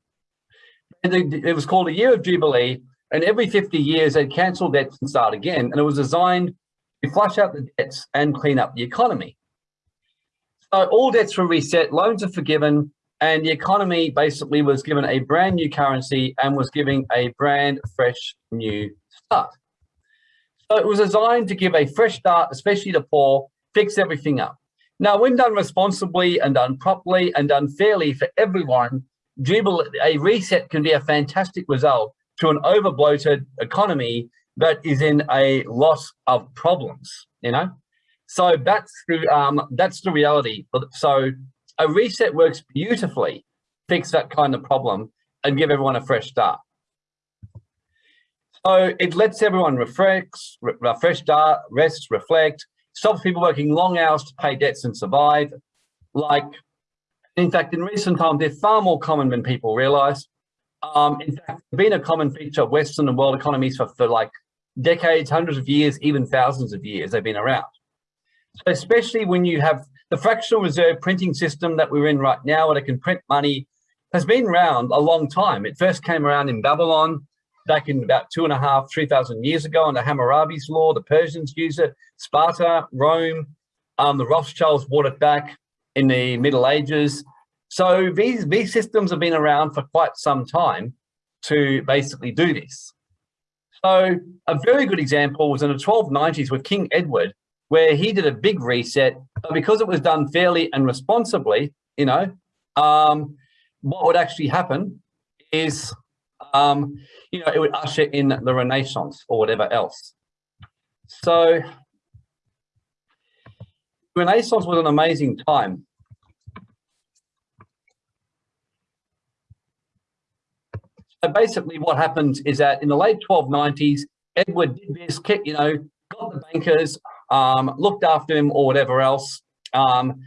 It was called a year of Jubilee and every 50 years, they'd cancel debts and start again. And it was designed to flush out the debts and clean up the economy. So all debts were reset, loans are forgiven, and the economy basically was given a brand new currency and was giving a brand fresh new start. So it was designed to give a fresh start, especially to poor, fix everything up. Now, when done responsibly and done properly and done fairly for everyone, a reset can be a fantastic result to an over bloated economy that is in a loss of problems, you know? So that's the, um, that's the reality. So a reset works beautifully, fix that kind of problem and give everyone a fresh start. So it lets everyone refresh, refresh data, rest, reflect, stops people working long hours to pay debts and survive. Like, in fact, in recent times, they're far more common than people realize. Um, in fact, it's been a common feature of Western and world economies for, for like decades, hundreds of years, even thousands of years they've been around. So especially when you have the fractional reserve printing system that we're in right now, where they can print money, has been around a long time. It first came around in Babylon back in about two and a half, 3,000 years ago under Hammurabi's law. The Persians used it, Sparta, Rome, um, the Rothschilds brought it back in the Middle Ages. So these, these systems have been around for quite some time to basically do this. So a very good example was in the 1290s with King Edward, where he did a big reset, but because it was done fairly and responsibly, you know, um, what would actually happen is, um, you know, it would usher in the Renaissance or whatever else. So Renaissance was an amazing time. So basically what happens is that in the late 1290s, Edward did this, you know, got the bankers, um, looked after him or whatever else, um,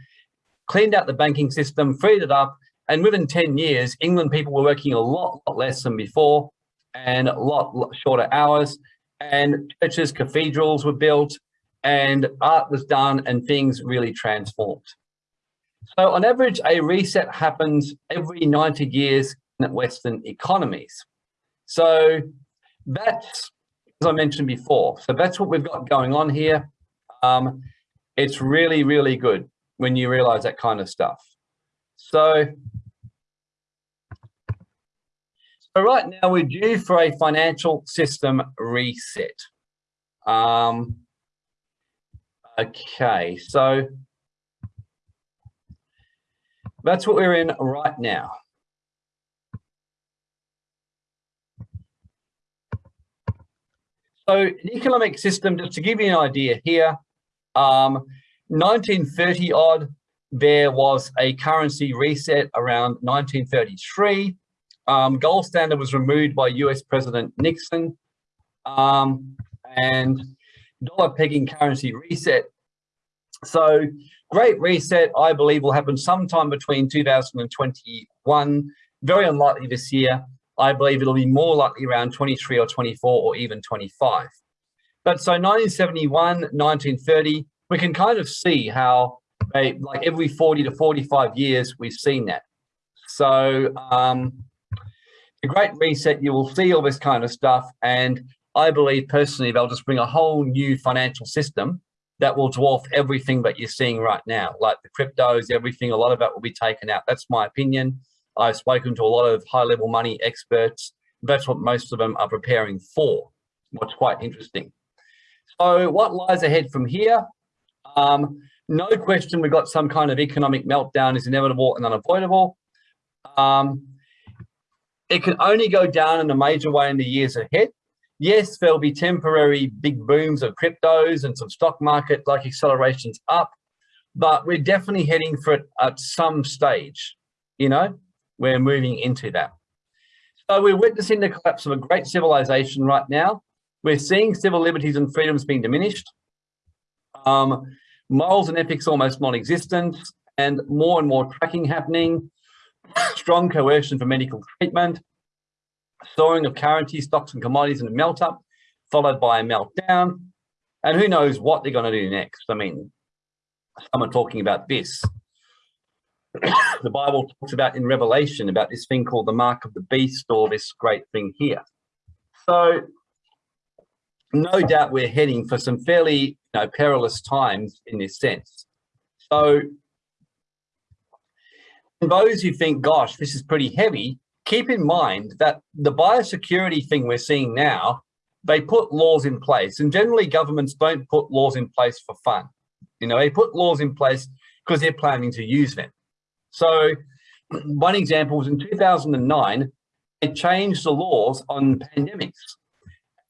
cleaned out the banking system, freed it up, and within 10 years, England people were working a lot, lot less than before and a lot, lot shorter hours, and churches, cathedrals were built, and art was done, and things really transformed. So on average, a reset happens every 90 years Western economies. So that's, as I mentioned before, so that's what we've got going on here. Um, it's really, really good when you realize that kind of stuff. So, so right now we're due for a financial system reset. Um, okay, so that's what we're in right now. So the economic system, just to give you an idea here, um, 1930 odd, there was a currency reset around 1933. Um, gold standard was removed by US President Nixon. Um, and dollar pegging currency reset. So great reset, I believe will happen sometime between 2021, very unlikely this year. I believe it'll be more likely around 23 or 24 or even 25. But so 1971, 1930, we can kind of see how they, like every 40 to 45 years, we've seen that. So um, the Great Reset, you will see all this kind of stuff. And I believe personally, they'll just bring a whole new financial system that will dwarf everything that you're seeing right now, like the cryptos, everything, a lot of that will be taken out. That's my opinion. I've spoken to a lot of high level money experts. That's what most of them are preparing for, what's quite interesting. So what lies ahead from here? Um, no question we've got some kind of economic meltdown is inevitable and unavoidable. Um, it can only go down in a major way in the years ahead. Yes, there'll be temporary big booms of cryptos and some stock market like accelerations up, but we're definitely heading for it at some stage, you know, we're moving into that. So we're witnessing the collapse of a great civilization right now. We're seeing civil liberties and freedoms being diminished. Um, morals and ethics almost non-existent and more and more tracking happening, strong coercion for medical treatment, soaring of currency stocks and commodities in a melt up, followed by a meltdown. And who knows what they're going to do next. I mean, some are talking about this. The Bible talks about in Revelation about this thing called the mark of the beast or this great thing here. So no doubt we're heading for some fairly you know, perilous times in this sense. So those who think, gosh, this is pretty heavy, keep in mind that the biosecurity thing we're seeing now, they put laws in place and generally governments don't put laws in place for fun. You know, they put laws in place because they're planning to use them. So one example was in 2009, they changed the laws on pandemics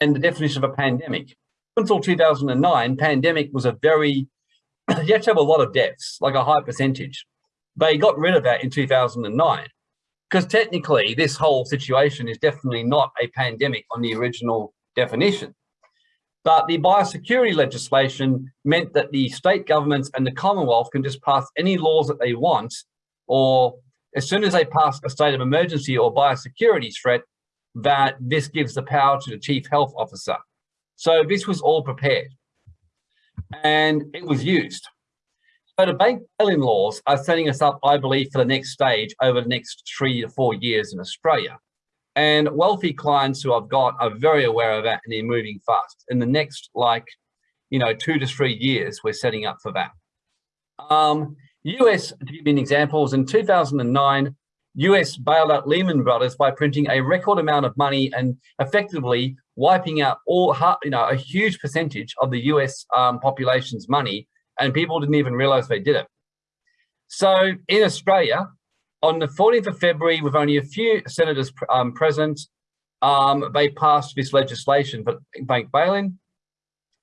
and the definition of a pandemic. Until 2009, pandemic was a very, you had to have a lot of deaths, like a high percentage. They got rid of that in 2009 because technically this whole situation is definitely not a pandemic on the original definition. But the biosecurity legislation meant that the state governments and the Commonwealth can just pass any laws that they want, or as soon as they pass a state of emergency or biosecurity threat, that this gives the power to the chief health officer. So this was all prepared and it was used. So the bank bail-in laws are setting us up, I believe, for the next stage over the next three to four years in Australia. And wealthy clients who I've got are very aware of that and they're moving fast. In the next, like, you know, two to three years, we're setting up for that. Um, US, to give you an example, was in 2009, US bailed out Lehman Brothers by printing a record amount of money and effectively wiping out all, you know, a huge percentage of the US um, population's money, and people didn't even realize they did it. So in Australia, on the 14th of February, with only a few senators um, present, um, they passed this legislation for bank bail-in.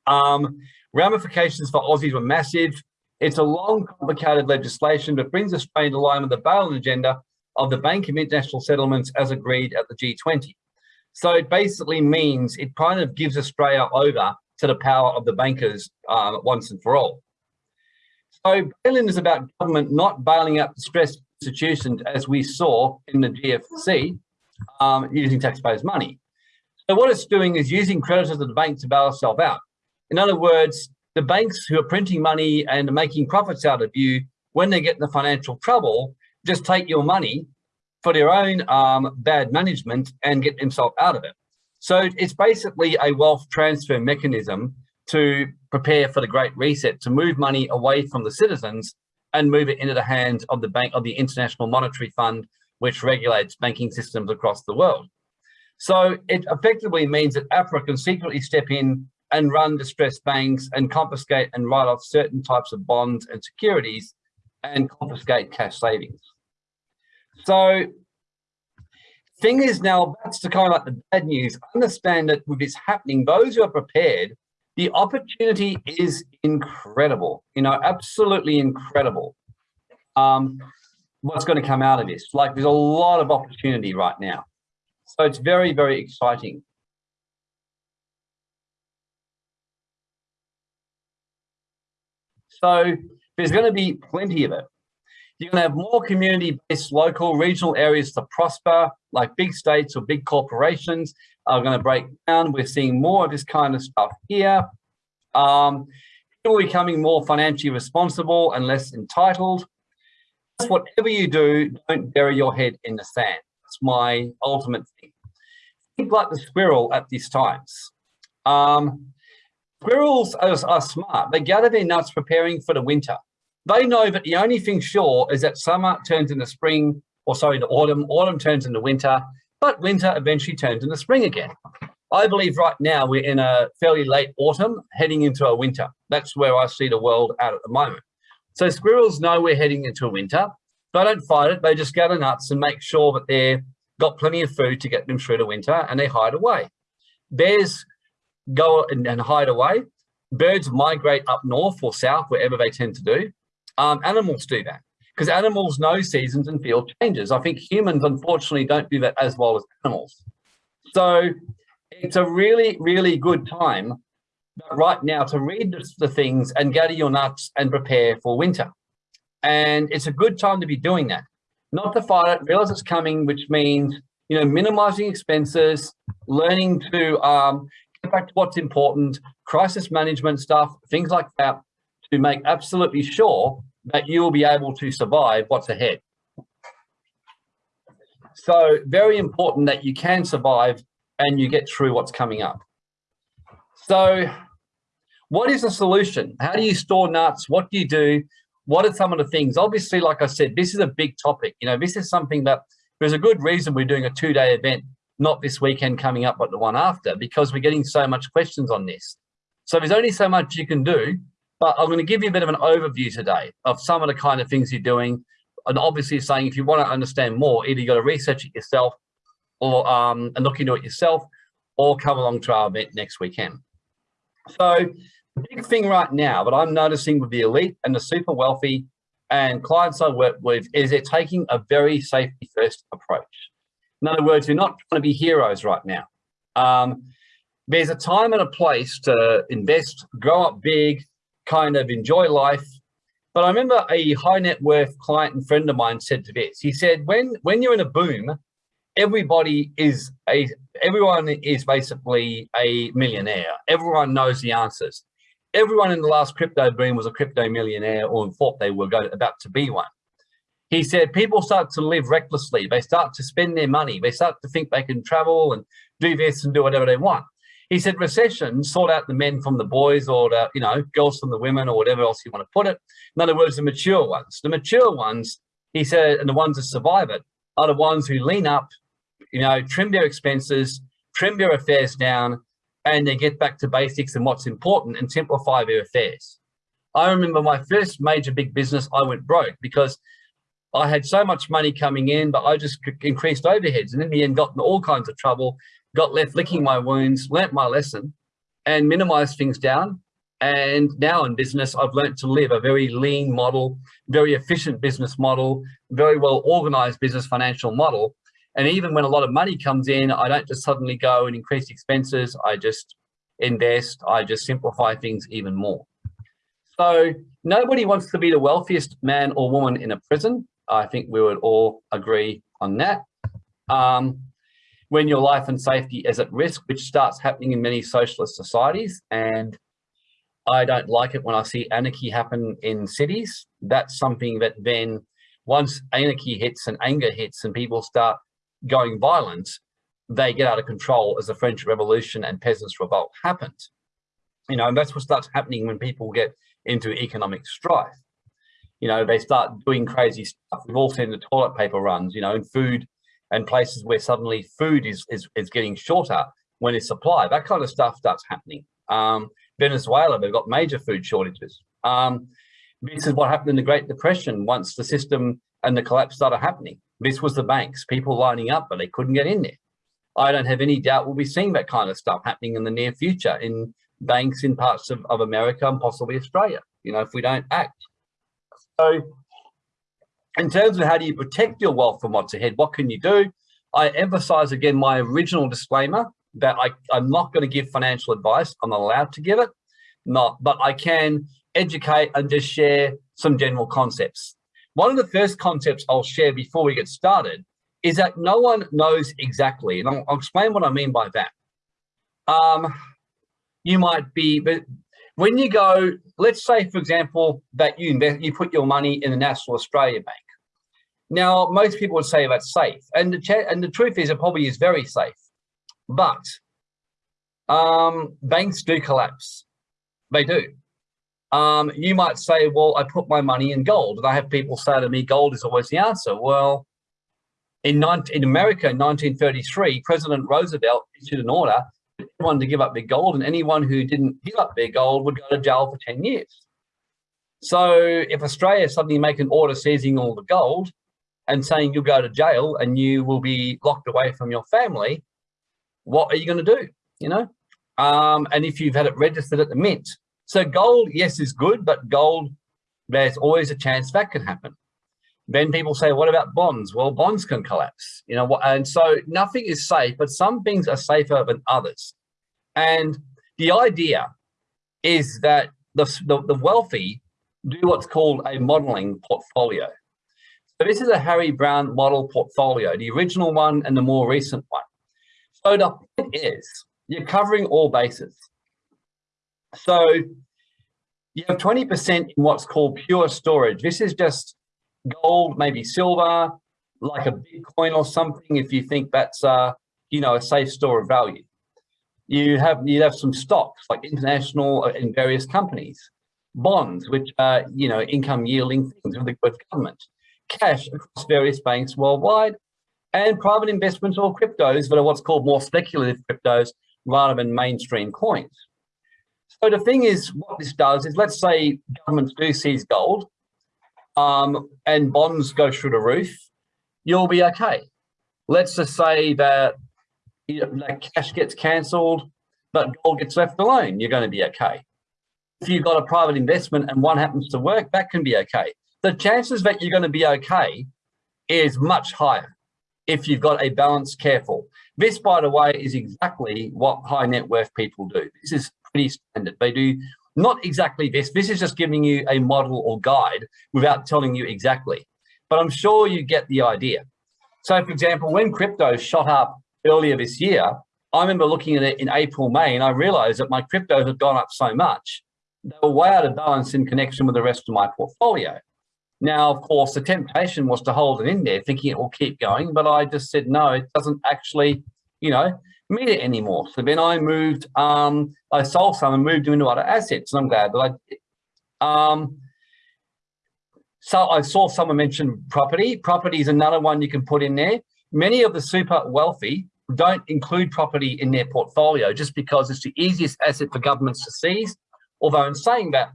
Um, ramifications for Aussies were massive. It's a long, complicated legislation that brings Australia into line with the bail-in agenda of the Bank of International Settlements as agreed at the G20. So it basically means it kind of gives Australia over to the power of the bankers uh, once and for all. So bail-in is about government not bailing out distressed institutions as we saw in the GFC um, using taxpayers' money. So what it's doing is using creditors of the bank to bail itself out. In other words, the banks who are printing money and making profits out of you, when they get into financial trouble, just take your money for their own um, bad management and get themselves out of it. So it's basically a wealth transfer mechanism to prepare for the Great Reset, to move money away from the citizens and move it into the hands of the bank of the International Monetary Fund, which regulates banking systems across the world. So it effectively means that APRA can secretly step in and run distressed banks and confiscate and write off certain types of bonds and securities and confiscate cash savings. So thing is now, that's the kind of like the bad news. Understand that with this happening, those who are prepared the opportunity is incredible, you know, absolutely incredible. Um, what's going to come out of this? Like there's a lot of opportunity right now. So it's very, very exciting. So there's going to be plenty of it. You're going to have more community-based local regional areas to prosper, like big states or big corporations are going to break down. We're seeing more of this kind of stuff here. Um, people becoming more financially responsible and less entitled. Just whatever you do, don't bury your head in the sand. That's my ultimate thing. Think like the squirrel at these times. Um, squirrels are, are smart. They gather their nuts preparing for the winter. They know that the only thing sure is that summer turns into spring, or sorry, the autumn, autumn turns into winter, but winter eventually turns into spring again. I believe right now we're in a fairly late autumn, heading into a winter. That's where I see the world at at the moment. So squirrels know we're heading into a winter. They don't fight it. They just gather nuts and make sure that they've got plenty of food to get them through the winter and they hide away. Bears go and, and hide away. Birds migrate up north or south, wherever they tend to do. Um, animals do that because animals know seasons and feel changes. I think humans, unfortunately, don't do that as well as animals. So it's a really, really good time right now to read the things and gather your nuts and prepare for winter. And it's a good time to be doing that. Not to fight it, realize it's coming, which means, you know, minimizing expenses, learning to um, back to what's important, crisis management stuff, things like that, to make absolutely sure that you will be able to survive what's ahead. So very important that you can survive and you get through what's coming up. So what is the solution? How do you store nuts? What do you do? What are some of the things? Obviously, like I said, this is a big topic. You know, this is something that there's a good reason we're doing a two-day event, not this weekend coming up, but the one after, because we're getting so much questions on this. So there's only so much you can do, but I'm going to give you a bit of an overview today of some of the kind of things you're doing. And obviously saying if you want to understand more, either you got to research it yourself or um, and look into it yourself or come along to our event next weekend. So the big thing right now that I'm noticing with the elite and the super wealthy and clients I work with is they're taking a very safety first approach. In other words, you're not trying to be heroes right now. Um, there's a time and a place to invest, grow up big, kind of enjoy life. But I remember a high net worth client and friend of mine said to this, he said, when, when you're in a boom, everybody is a, everyone is basically a millionaire. Everyone knows the answers. Everyone in the last crypto boom was a crypto millionaire or thought they were going, about to be one. He said people start to live recklessly. They start to spend their money. They start to think they can travel and do this and do whatever they want. He said recession sort out the men from the boys or the, you know, girls from the women or whatever else you want to put it. In other words, the mature ones. The mature ones, he said, and the ones that survive it are the ones who lean up, you know, trim their expenses, trim their affairs down, and they get back to basics and what's important and simplify their affairs. I remember my first major big business, I went broke because I had so much money coming in, but I just increased overheads and in the end got in all kinds of trouble got left licking my wounds, learnt my lesson and minimized things down. And now in business, I've learnt to live a very lean model, very efficient business model, very well organized business financial model. And even when a lot of money comes in, I don't just suddenly go and increase expenses. I just invest, I just simplify things even more. So nobody wants to be the wealthiest man or woman in a prison. I think we would all agree on that. Um, when your life and safety is at risk, which starts happening in many socialist societies. And I don't like it when I see anarchy happen in cities. That's something that then once anarchy hits and anger hits and people start going violent, they get out of control as the French Revolution and Peasants' Revolt happened. You know, and that's what starts happening when people get into economic strife. You know, they start doing crazy stuff. We've all seen the toilet paper runs, you know, and food and places where suddenly food is, is, is getting shorter when it's supply. That kind of stuff starts happening. Um, Venezuela, they've got major food shortages. Um, this is what happened in the Great Depression once the system and the collapse started happening. This was the banks, people lining up, but they couldn't get in there. I don't have any doubt we'll be seeing that kind of stuff happening in the near future in banks in parts of, of America and possibly Australia, you know, if we don't act. So in terms of how do you protect your wealth from what's ahead, what can you do? I emphasize again my original disclaimer that I, I'm not going to give financial advice. I'm not allowed to give it, not, but I can educate and just share some general concepts. One of the first concepts I'll share before we get started is that no one knows exactly, and I'll, I'll explain what I mean by that. Um, you might be, but when you go, let's say, for example, that you invest, you put your money in the National Australia Bank. Now, most people would say that's safe, and the and the truth is, it probably is very safe. But um, banks do collapse; they do. Um, you might say, "Well, I put my money in gold," and I have people say to me, "Gold is always the answer." Well, in, 19, in America in 1933, President Roosevelt issued an order everyone to give up their gold, and anyone who didn't give up their gold would go to jail for 10 years. So if Australia suddenly make an order seizing all the gold, and saying you'll go to jail and you will be locked away from your family, what are you going to do? You know, um, and if you've had it registered at the mint. So gold, yes, is good, but gold, there's always a chance that can happen. Then people say, what about bonds? Well, bonds can collapse, you know, and so nothing is safe, but some things are safer than others. And the idea is that the, the, the wealthy do what's called a modeling portfolio. So this is a Harry Browne model portfolio, the original one and the more recent one. So the point is, you're covering all bases. So you have 20% in what's called pure storage. This is just gold, maybe silver, like a Bitcoin or something, if you think that's, uh, you know, a safe store of value. You have, you have some stocks like international uh, in various companies, bonds, which are, you know, income yielding things with the government cash across various banks worldwide, and private investments or cryptos that are what's called more speculative cryptos rather than mainstream coins. So the thing is, what this does is, let's say governments do seize gold um, and bonds go through the roof, you'll be okay. Let's just say that, you know, that cash gets cancelled, but gold gets left alone, you're going to be okay. If you've got a private investment and one happens to work, that can be okay the chances that you're going to be okay is much higher if you've got a balanced, careful. This, by the way, is exactly what high net worth people do. This is pretty standard. They do not exactly this. This is just giving you a model or guide without telling you exactly. But I'm sure you get the idea. So for example, when crypto shot up earlier this year, I remember looking at it in April, May, and I realized that my crypto had gone up so much, they were way out of balance in connection with the rest of my portfolio. Now, of course, the temptation was to hold it in there, thinking it will keep going, but I just said, no, it doesn't actually, you know, meet it anymore. So then I moved, um, I sold some and moved them into other assets, and I'm glad that I. Um, so I saw someone mention property. Property is another one you can put in there. Many of the super wealthy don't include property in their portfolio just because it's the easiest asset for governments to seize. Although in saying that,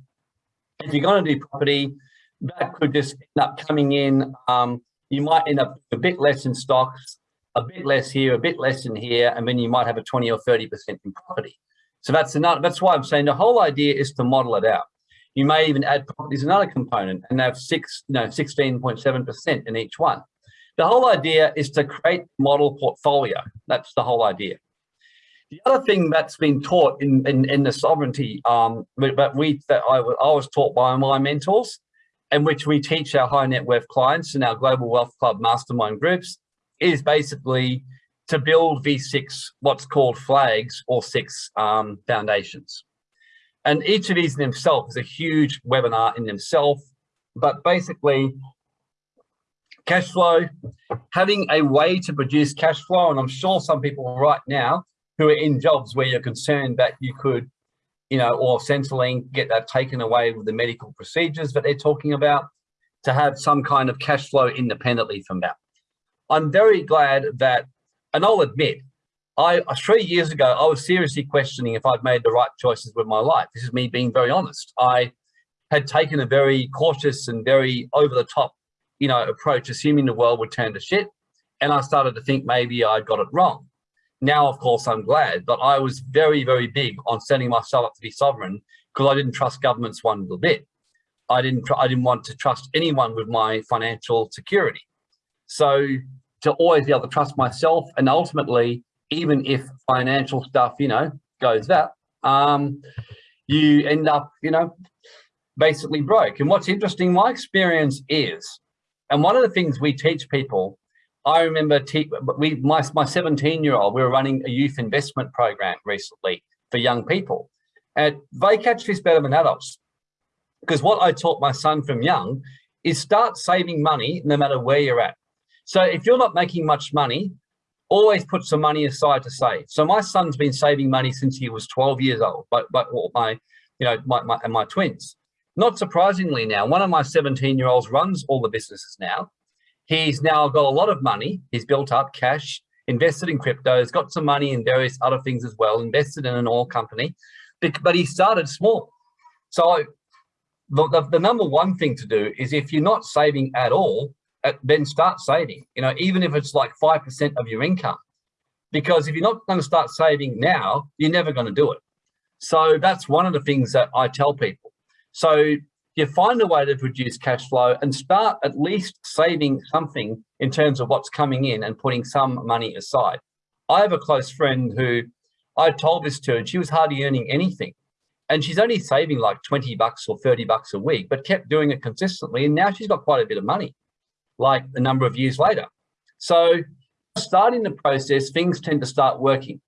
if you're going to do property, that could just end up coming in. Um, you might end up a bit less in stocks, a bit less here, a bit less in here, and then you might have a 20 or 30% in property. So that's another, that's why I'm saying the whole idea is to model it out. You may even add properties another component and have six, know, 16.7% in each one. The whole idea is to create model portfolio. That's the whole idea. The other thing that's been taught in, in, in the sovereignty, um, but we that I, I was taught by my mentors, and which we teach our high net worth clients in our Global Wealth Club mastermind groups, is basically to build V6, what's called flags or six um, foundations. And each of these in themselves is a huge webinar in themselves, but basically cash flow, having a way to produce cash flow. And I'm sure some people right now who are in jobs where you're concerned that you could, you know, or Centrelink get that taken away with the medical procedures that they're talking about to have some kind of cash flow independently from that. I'm very glad that, and I'll admit, I three years ago, I was seriously questioning if I'd made the right choices with my life. This is me being very honest. I had taken a very cautious and very over the top, you know, approach, assuming the world would turn to shit. And I started to think maybe I'd got it wrong. Now, of course, I'm glad, but I was very, very big on setting myself up to be sovereign because I didn't trust governments one little bit. I didn't, I didn't want to trust anyone with my financial security. So to always be able to trust myself and ultimately, even if financial stuff, you know, goes that, um, you end up, you know, basically broke. And what's interesting, my experience is, and one of the things we teach people, I remember we, my, my 17 year old, we were running a youth investment program recently for young people. And they catch this better than adults. Because what I taught my son from young is start saving money no matter where you're at. So if you're not making much money, always put some money aside to save. So my son's been saving money since he was 12 years old, but, but my, you know, my, my, and my twins. Not surprisingly now, one of my 17 year olds runs all the businesses now. He's now got a lot of money. He's built up cash, invested in crypto, has got some money in various other things as well, invested in an oil company, but he started small. So the, the, the number one thing to do is if you're not saving at all, Uh, then start saving, you know, even if it's like 5% of your income. Because if you're not going to start saving now, you're never going to do it. So that's one of the things that I tell people. So you find a way to produce cash flow and start at least saving something in terms of what's coming in and putting some money aside. I have a close friend who I told this to and she was hardly earning anything. And she's only saving like 20 bucks or 30 bucks a week, but kept doing it consistently. And now she's got quite a bit of money like a number of years later. So starting the process, things tend to start working.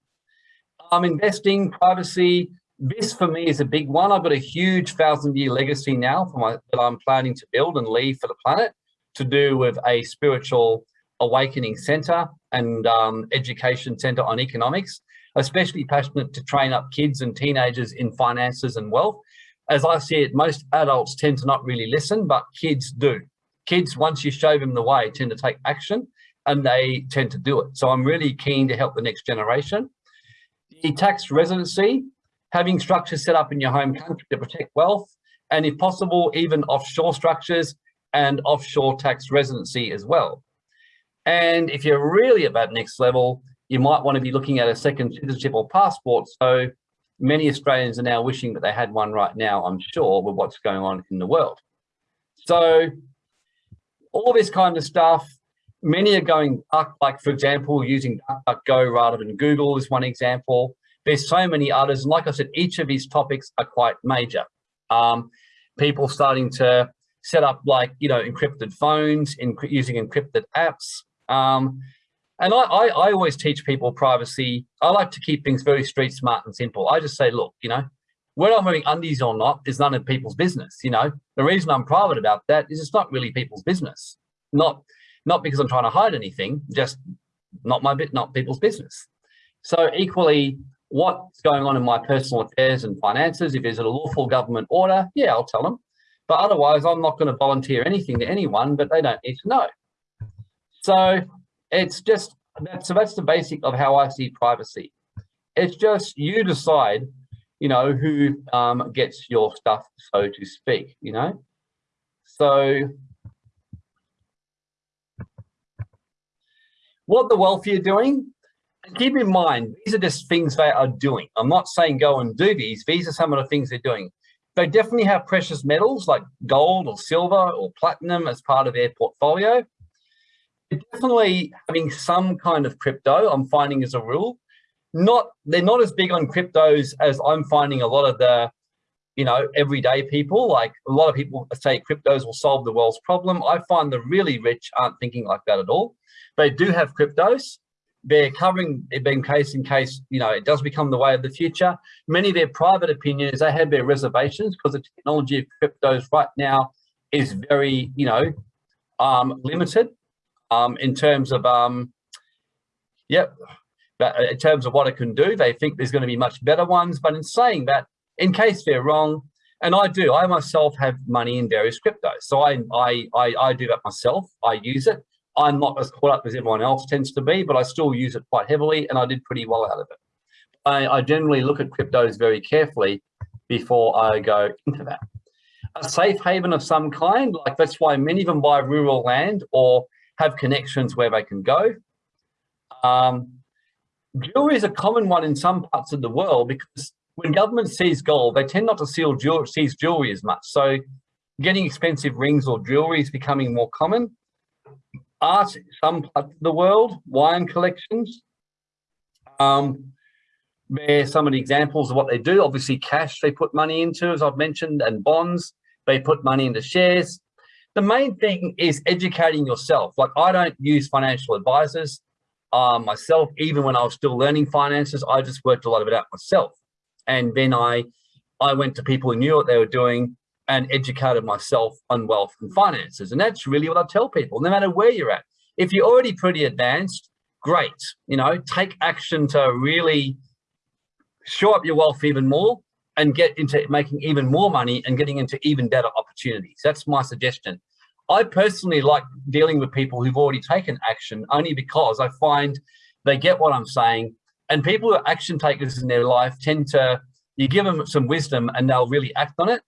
I'm investing, privacy, this for me is a big one. I've got a huge thousand year legacy now my, that I'm planning to build and leave for the planet to do with a spiritual awakening center and um, education center on economics, especially passionate to train up kids and teenagers in finances and wealth. As I see it, most adults tend to not really listen, but kids do kids, once you show them the way, tend to take action and they tend to do it. So I'm really keen to help the next generation. The tax residency, having structures set up in your home country to protect wealth, and if possible, even offshore structures and offshore tax residency as well. And if you're really at that next level, you might want to be looking at a second citizenship or passport. So many Australians are now wishing that they had one right now, I'm sure, with what's going on in the world. So all this kind of stuff. Many are going up, like for example, using DuckDuckGo rather than Google is one example. There's so many others. And like I said, each of these topics are quite major. Um, people starting to set up like, you know, encrypted phones, in, using encrypted apps. Um, and I, I, I always teach people privacy. I like to keep things very street smart and simple. I just say, look, you know, whether I'm wearing undies or not is none of people's business. You know, the reason I'm private about that is it's not really people's business. Not, not because I'm trying to hide anything, just not my bit, not people's business. So equally, what's going on in my personal affairs and finances, if there's a lawful government order, yeah, I'll tell them. But otherwise, I'm not going to volunteer anything to anyone, but they don't need to know. So it's just, so that's the basic of how I see privacy. It's just you decide, you know, who um, gets your stuff, so to speak, you know? So what the wealthy are doing, keep in mind, these are just things they are doing. I'm not saying go and do these. These are some of the things they're doing. They definitely have precious metals like gold or silver or platinum as part of their portfolio. They're definitely having some kind of crypto, I'm finding as a rule. Not They're not as big on cryptos as I'm finding a lot of the, you know, everyday people. Like a lot of people say cryptos will solve the world's problem. I find the really rich aren't thinking like that at all. They do have cryptos they're covering it being case in case you know it does become the way of the future many of their private opinions they have their reservations because the technology of cryptos right now is very you know um limited um in terms of um yep but in terms of what it can do they think there's going to be much better ones but in saying that in case they're wrong and I do I myself have money in various cryptos so I I I, I do that myself I use it I'm not as caught up as everyone else tends to be, but I still use it quite heavily and I did pretty well out of it. I, I generally look at cryptos very carefully before I go into that. A safe haven of some kind, like that's why many of them buy rural land or have connections where they can go. Um, jewelry is a common one in some parts of the world because when government seize gold, they tend not to seal jewelry, seize jewelry as much. So getting expensive rings or jewelry is becoming more common art some parts of the world, wine collections. Um, are some of the examples of what they do. Obviously, cash they put money into, as I've mentioned, and bonds. They put money into shares. The main thing is educating yourself. Like I don't use financial advisors um, myself, even when I was still learning finances, I just worked a lot of it out myself. And then I, I went to people who knew what they were doing and educated myself on wealth and finances. And that's really what I tell people, no matter where you're at. If you're already pretty advanced, great, you know, take action to really show up your wealth even more and get into making even more money and getting into even better opportunities. That's my suggestion. I personally like dealing with people who've already taken action only because I find they get what I'm saying and people who are action takers in their life tend to, you give them some wisdom and they'll really act on it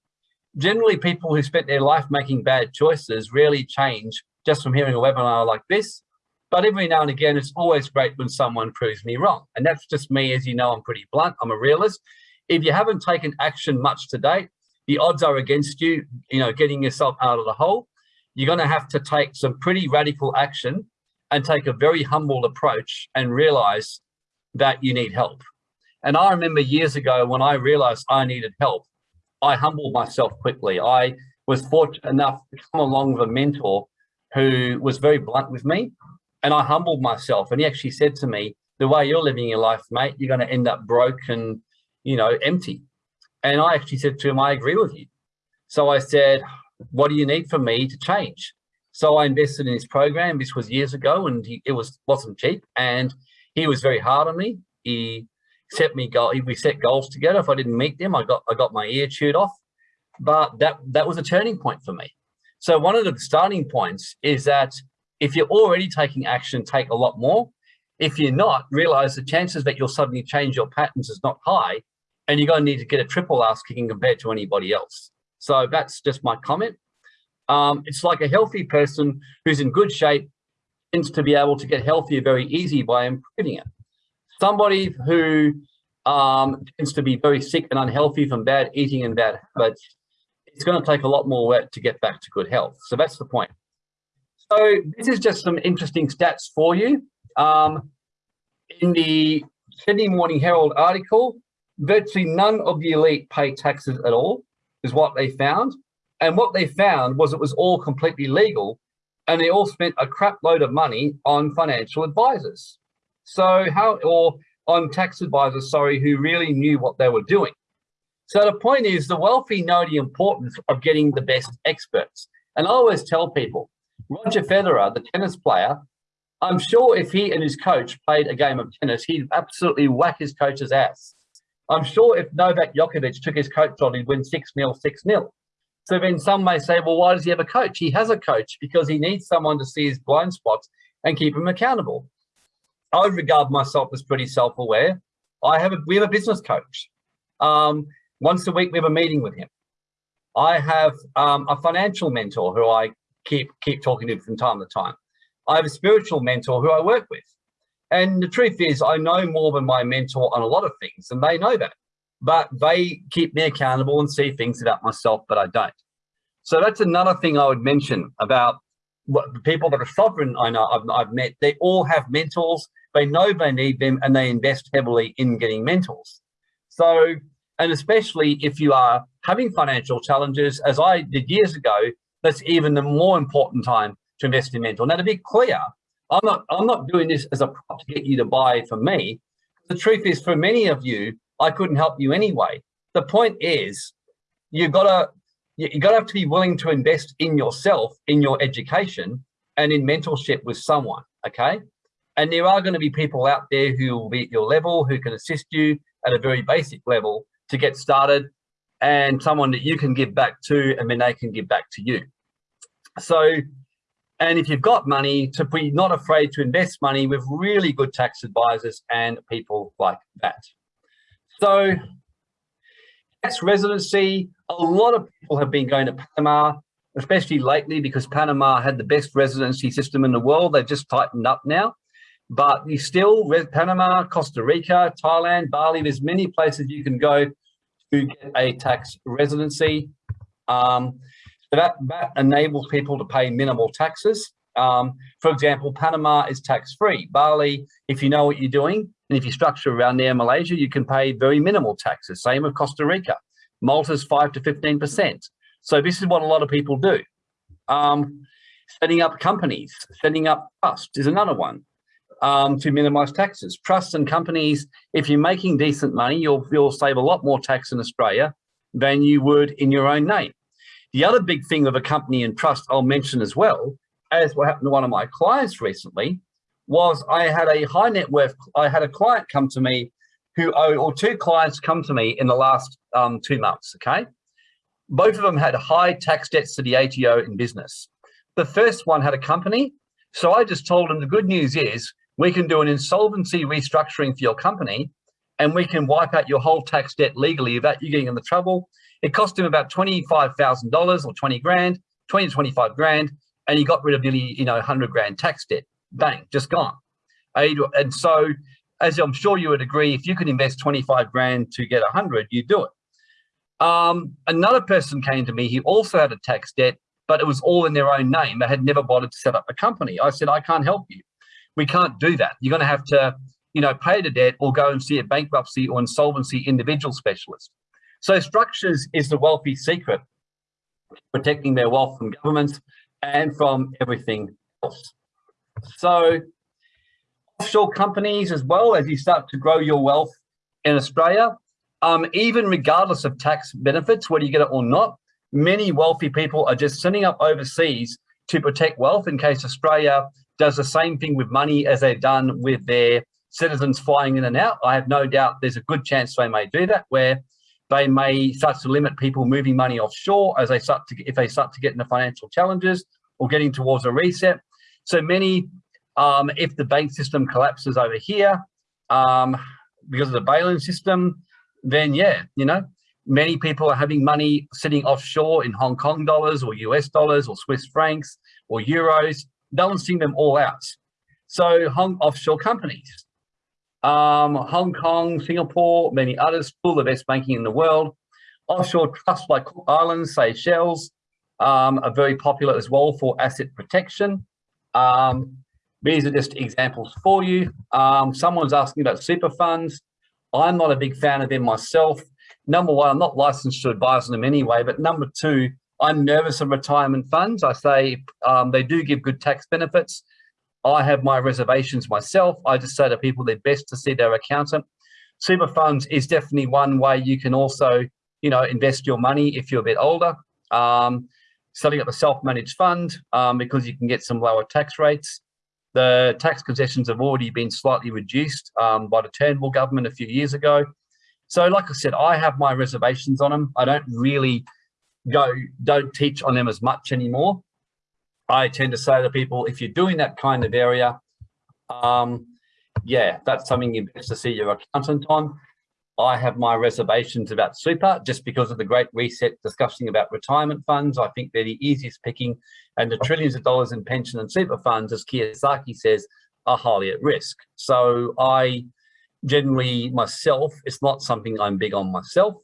generally people who spent their life making bad choices rarely change just from hearing a webinar like this. But every now and again, it's always great when someone proves me wrong. And that's just me, as you know, I'm pretty blunt, I'm a realist. If you haven't taken action much to date, the odds are against you, you know, getting yourself out of the hole. You're gonna have to take some pretty radical action and take a very humble approach and realize that you need help. And I remember years ago when I realized I needed help, I humbled myself quickly. I was fortunate enough to come along with a mentor who was very blunt with me and I humbled myself. And he actually said to me, the way you're living your life, mate, you're going to end up broke and, you know, empty. And I actually said to him, I agree with you. So I said, what do you need from me to change? So I invested in his program. This was years ago and he, it was, wasn't cheap. And he was very hard on me. He set me goal. We set goals together. If I didn't meet them, I got I got my ear chewed off. But that that was a turning point for me. So one of the starting points is that if you're already taking action, take a lot more. If you're not, realize the chances that you'll suddenly change your patterns is not high, and you're going to need to get a triple ass kicking compared to anybody else. So that's just my comment. Um, it's like a healthy person who's in good shape tends to be able to get healthier very easy by improving it somebody who um, tends to be very sick and unhealthy from bad eating and bad habits, it's going to take a lot more work to get back to good health. So that's the point. So this is just some interesting stats for you. Um, in the Sydney Morning Herald article, virtually none of the elite pay taxes at all, is what they found. And what they found was it was all completely legal and they all spent a crap load of money on financial advisors. So how, or on tax advisors, sorry, who really knew what they were doing. So the point is the wealthy know the importance of getting the best experts. And I always tell people, Roger Federer, the tennis player, I'm sure if he and his coach played a game of tennis, he'd absolutely whack his coach's ass. I'm sure if Novak Djokovic took his coach on, he'd win 6-0, 6-0. So then some may say, well, why does he have a coach? He has a coach because he needs someone to see his blind spots and keep him accountable. I regard myself as pretty self-aware. I have a, we have a business coach. Um, once a week, we have a meeting with him. I have um, a financial mentor who I keep keep talking to from time to time. I have a spiritual mentor who I work with. And the truth is, I know more than my mentor on a lot of things, and they know that. But they keep me accountable and see things about myself, that I don't. So that's another thing I would mention about what the people that are sovereign I know I've, I've met. They all have mentors. They know they need them, and they invest heavily in getting mentors. So, and especially if you are having financial challenges, as I did years ago, that's even the more important time to invest in mentor. Now, to be clear, I'm not, I'm not doing this as a prop to get you to buy from me. The truth is, for many of you, I couldn't help you anyway. The point is, you've got to, you got to have to be willing to invest in yourself, in your education, and in mentorship with someone. Okay, and there are going to be people out there who will be at your level, who can assist you at a very basic level to get started, and someone that you can give back to, and then they can give back to you. So and if you've got money, to be not afraid to invest money with really good tax advisors and people like that. So tax residency, a lot of people have been going to Panama, especially lately because Panama had the best residency system in the world. They've just tightened up now. But you still, Panama, Costa Rica, Thailand, Bali, there's many places you can go to get a tax residency. Um, that, that enables people to pay minimal taxes. Um, for example, Panama is tax-free. Bali, if you know what you're doing, and if you structure around there, Malaysia, you can pay very minimal taxes. Same with Costa Rica. Malta's 5 to 15%. So this is what a lot of people do. Um, setting up companies, setting up trusts is another one um, to minimize taxes. Trusts and companies, if you're making decent money, you'll, you'll save a lot more tax in Australia than you would in your own name. The other big thing of a company and trust I'll mention as well, as what happened to one of my clients recently, was I had a high net worth, I had a client come to me who, or two clients come to me in the last um, two months, okay? Both of them had high tax debts to the ATO in business. The first one had a company. So I just told him the good news is we can do an insolvency restructuring for your company and we can wipe out your whole tax debt legally without you getting in the trouble it cost him about $25,000 or 20 grand, 20 to 25 grand, and he got rid of nearly, you know, 100 grand tax debt. Bang, just gone. And so, as I'm sure you would agree, if you can invest 25 grand to get 100, you do it. Um, another person came to me, he also had a tax debt, but it was all in their own name. They had never bothered to set up a company. I said, I can't help you. We can't do that. You're going to have to, you know, pay the debt or go and see a bankruptcy or insolvency individual specialist. So structures is the wealthy secret, protecting their wealth from governments and from everything else. So offshore companies as well, as you start to grow your wealth in Australia, um, even regardless of tax benefits, whether you get it or not, many wealthy people are just sending up overseas to protect wealth in case Australia does the same thing with money as they've done with their citizens flying in and out. I have no doubt there's a good chance they may do that, where they may start to limit people moving money offshore as they start to, if they start to get into financial challenges or getting towards a reset. So many, um, if the bank system collapses over here um, because of the bail-in system, then yeah, you know, many people are having money sitting offshore in Hong Kong dollars or US dollars or Swiss francs or euros, balancing them all out. So Hong offshore companies, um, Hong Kong, Singapore, many others, full of best banking in the world. Offshore trusts like Cook Islands, Seychelles, um, are very popular as well for asset protection. Um, these are just examples for you. Um, someone's asking about super funds. I'm not a big fan of them myself. Number one, I'm not licensed to advise on them anyway, but number two, I'm nervous of retirement funds. I say um, they do give good tax benefits. I have my reservations myself. I just say to people they're best to see their accountant. Super funds is definitely one way you can also, you know, invest your money if you're a bit older. Um, setting up a self-managed fund um, because you can get some lower tax rates. The tax concessions have already been slightly reduced um, by the Turnbull government a few years ago. So like I said, I have my reservations on them. I don't really go, don't teach on them as much anymore. I tend to say to people, if you're doing that kind of area, um, yeah, that's something you best to see your accountant on. I have my reservations about super just because of the great reset discussing about retirement funds. I think they're the easiest picking and the trillions of dollars in pension and super funds, as Kiyosaki says, are highly at risk. So I generally myself, it's not something I'm big on myself.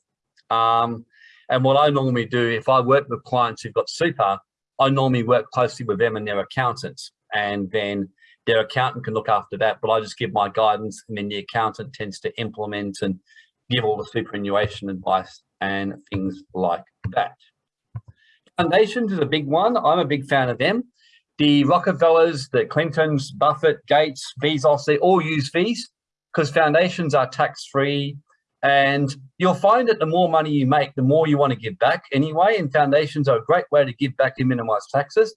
Um, and what I normally do, if I work with clients who've got super, I normally work closely with them and their accountants. And then their accountant can look after that, but I just give my guidance and then the accountant tends to implement and give all the superannuation advice and things like that. Foundations is a big one. I'm a big fan of them. The Rockefellers, the Clintons, Buffett, Gates, Bezos, they all use fees because foundations are tax-free and you'll find that the more money you make, the more you want to give back anyway. And foundations are a great way to give back and minimize taxes.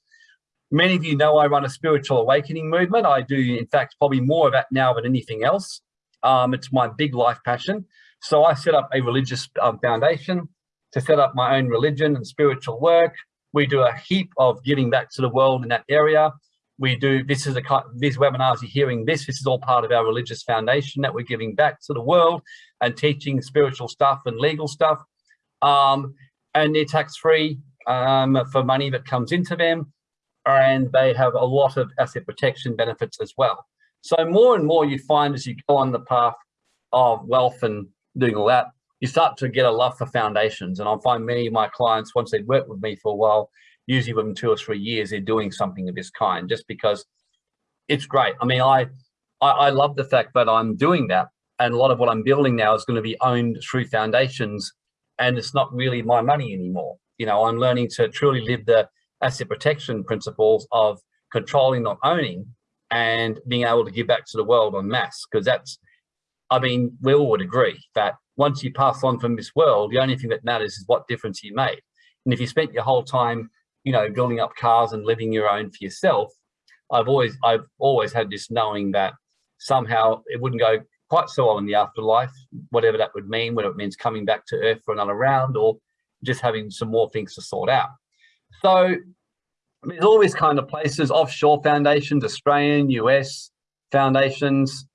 Many of you know I run a spiritual awakening movement. I do, in fact, probably more of that now than anything else. Um, it's my big life passion. So I set up a religious um, foundation to set up my own religion and spiritual work. We do a heap of giving back to the world in that area. We do, this is a, these webinars you're hearing this, this is all part of our religious foundation that we're giving back to the world and teaching spiritual stuff and legal stuff. Um, and they're tax-free um, for money that comes into them. And they have a lot of asset protection benefits as well. So more and more you find as you go on the path of wealth and doing all that, you start to get a love for foundations. And I find many of my clients, once they've worked with me for a while, usually within two or three years, they're doing something of this kind just because it's great. I mean, I, I, I love the fact that I'm doing that. And a lot of what I'm building now is going to be owned through foundations and it's not really my money anymore. You know, I'm learning to truly live the asset protection principles of controlling, not owning, and being able to give back to the world en masse, because that's I mean, we all would agree that once you pass on from this world, the only thing that matters is what difference you made. And if you spent your whole time, you know, building up cars and living your own for yourself, I've always, I've always had this knowing that somehow it wouldn't go quite so on in the afterlife, whatever that would mean, whether it means coming back to earth for another round or just having some more things to sort out. So there's all these kind of places, offshore foundations, Australian, US foundations,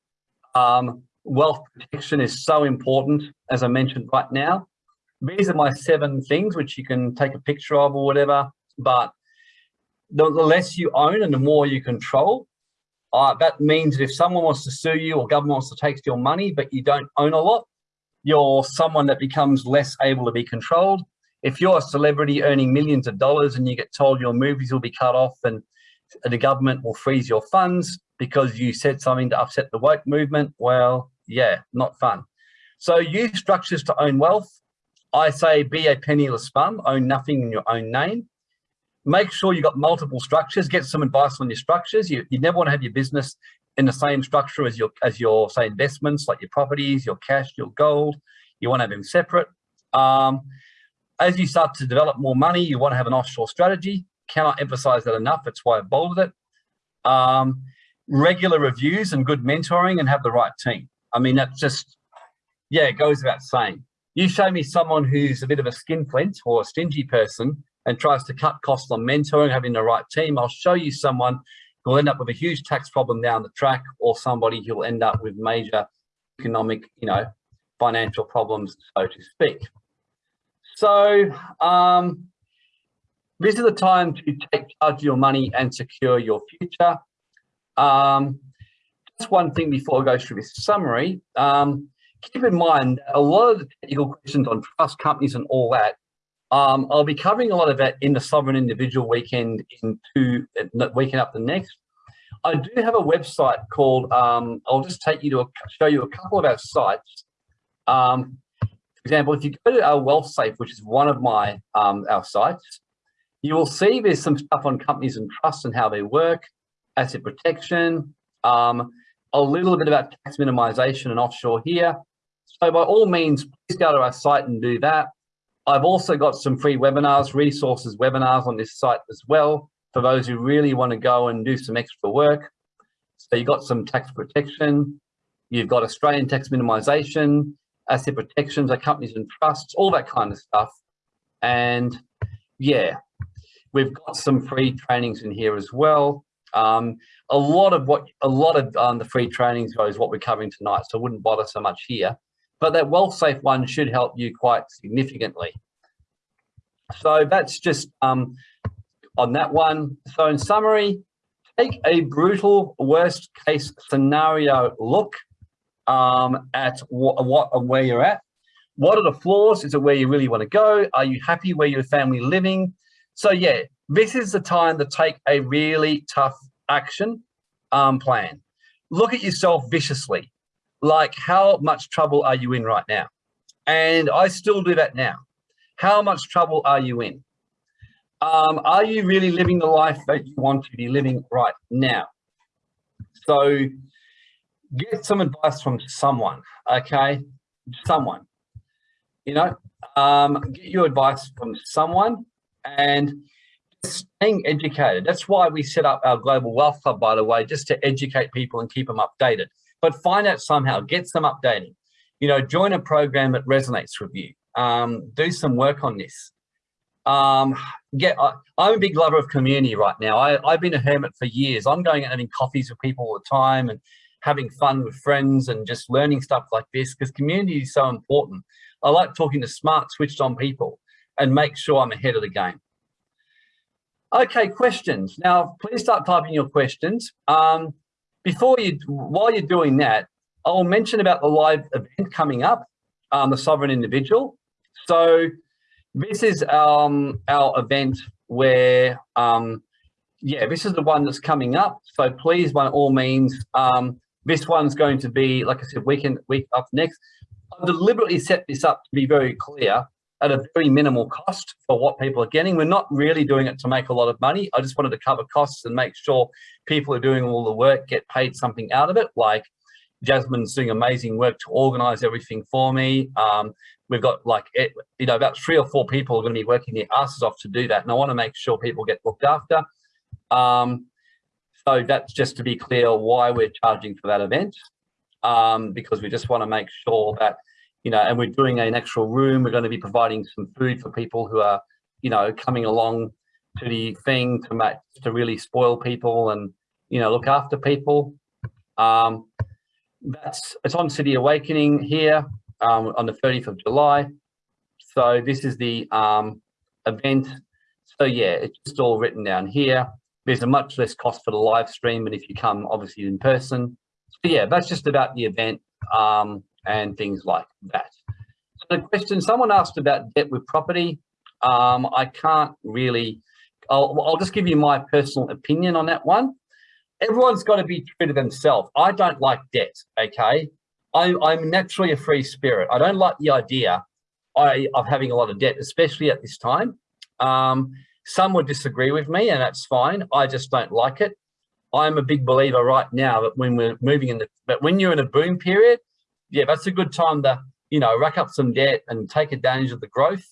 um, wealth protection is so important, as I mentioned right now. These are my seven things which you can take a picture of or whatever, but the, the less you own and the more you control, uh, that means that if someone wants to sue you or government wants to take your money, but you don't own a lot, you're someone that becomes less able to be controlled. If you're a celebrity earning millions of dollars and you get told your movies will be cut off and the government will freeze your funds because you said something to upset the woke movement, well, yeah, not fun. So use structures to own wealth. I say be a penniless bum, own nothing in your own name. Make sure you've got multiple structures, get some advice on your structures. You, you never want to have your business in the same structure as your, as your say investments, like your properties, your cash, your gold. You want to have them separate. Um, as you start to develop more money, you want to have an offshore strategy. Cannot emphasize that enough. That's why I bolded it. Um, regular reviews and good mentoring and have the right team. I mean, that's just, yeah, it goes without saying. You show me someone who's a bit of a skinflint or a stingy person and tries to cut costs on mentoring, having the right team, I'll show you someone who'll end up with a huge tax problem down the track or somebody who'll end up with major economic, you know, financial problems, so to speak. So um, this is the time to take charge of your money and secure your future. Um, just one thing before I go through this summary. Um, keep in mind, a lot of the technical questions on trust companies and all that, um, I'll be covering a lot of that in the Sovereign Individual weekend in two, weekend up the next. I do have a website called, um, I'll just take you to a, show you a couple of our sites. Um, for example, if you go to our Wealth Safe, which is one of my um, our sites, you will see there's some stuff on companies and trusts and how they work, asset protection, um, a little bit about tax minimization and offshore here. So by all means, please go to our site and do that. I've also got some free webinars, resources webinars on this site as well for those who really want to go and do some extra work. So you've got some tax protection, you've got Australian tax minimization, asset protections, companies and trusts, all that kind of stuff. And yeah, we've got some free trainings in here as well. Um, a lot of what a lot of um, the free trainings is what we're covering tonight, so I wouldn't bother so much here. But that wealth safe one should help you quite significantly. So that's just um, on that one. So in summary, take a brutal worst case scenario look um, at what, what and where you're at. What are the flaws? Is it where you really want to go? Are you happy where your family living? So yeah, this is the time to take a really tough action um, plan. Look at yourself viciously. Like how much trouble are you in right now? And I still do that now. How much trouble are you in? Um, are you really living the life that you want to be living right now? So get some advice from someone, okay? Someone, you know, um, get your advice from someone and staying educated. That's why we set up our Global Wealth Club, by the way, just to educate people and keep them updated. But find out somehow, get some updating. You know, join a program that resonates with you. Um, do some work on this. Um, get, I, am a big lover of community right now. I, have been a hermit for years. I'm going and having coffees with people all the time and having fun with friends and just learning stuff like this because community is so important. I like talking to smart, switched on people and make sure I'm ahead of the game. Okay, questions. Now, please start typing your questions. Um, before you, while you're doing that, I'll mention about the live event coming up, um, the Sovereign Individual. So this is um, our event where, um, yeah, this is the one that's coming up. So please, by all means, um, this one's going to be, like I said, weekend, week up next. I've deliberately set this up to be very clear at a very minimal cost for what people are getting. We're not really doing it to make a lot of money. I just wanted to cover costs and make sure people are doing all the work, get paid something out of it. Like Jasmine's doing amazing work to organize everything for me. Um, we've got like, eh, you know, about three or four people are going to be working their asses off to do that. And I want to make sure people get looked after. Um, so that's just to be clear why we're charging for that event. Um, because we just want to make sure that, you know, and we're doing an actual room. We're going to be providing some food for people who are, you know, coming along to the thing to make, to really spoil people and, you know, look after people. Um, that's, it's on City Awakening here um, on the 30th of July. So this is the um, event. So yeah, it's just all written down here. There's a much less cost for the live stream, but if you come obviously in person. So yeah, that's just about the event um, and things like that. So the question, someone asked about debt with property. Um, I can't really, I'll, I'll just give you my personal opinion on that one. Everyone's got to be true to themselves. I don't like debt, okay? I'm, I'm naturally a free spirit. I don't like the idea I, of having a lot of debt, especially at this time. Um, some would disagree with me and that's fine. I just don't like it. I'm a big believer right now that when we're moving in the, but when you're in a boom period, yeah, that's a good time to, you know, rack up some debt and take advantage of the growth.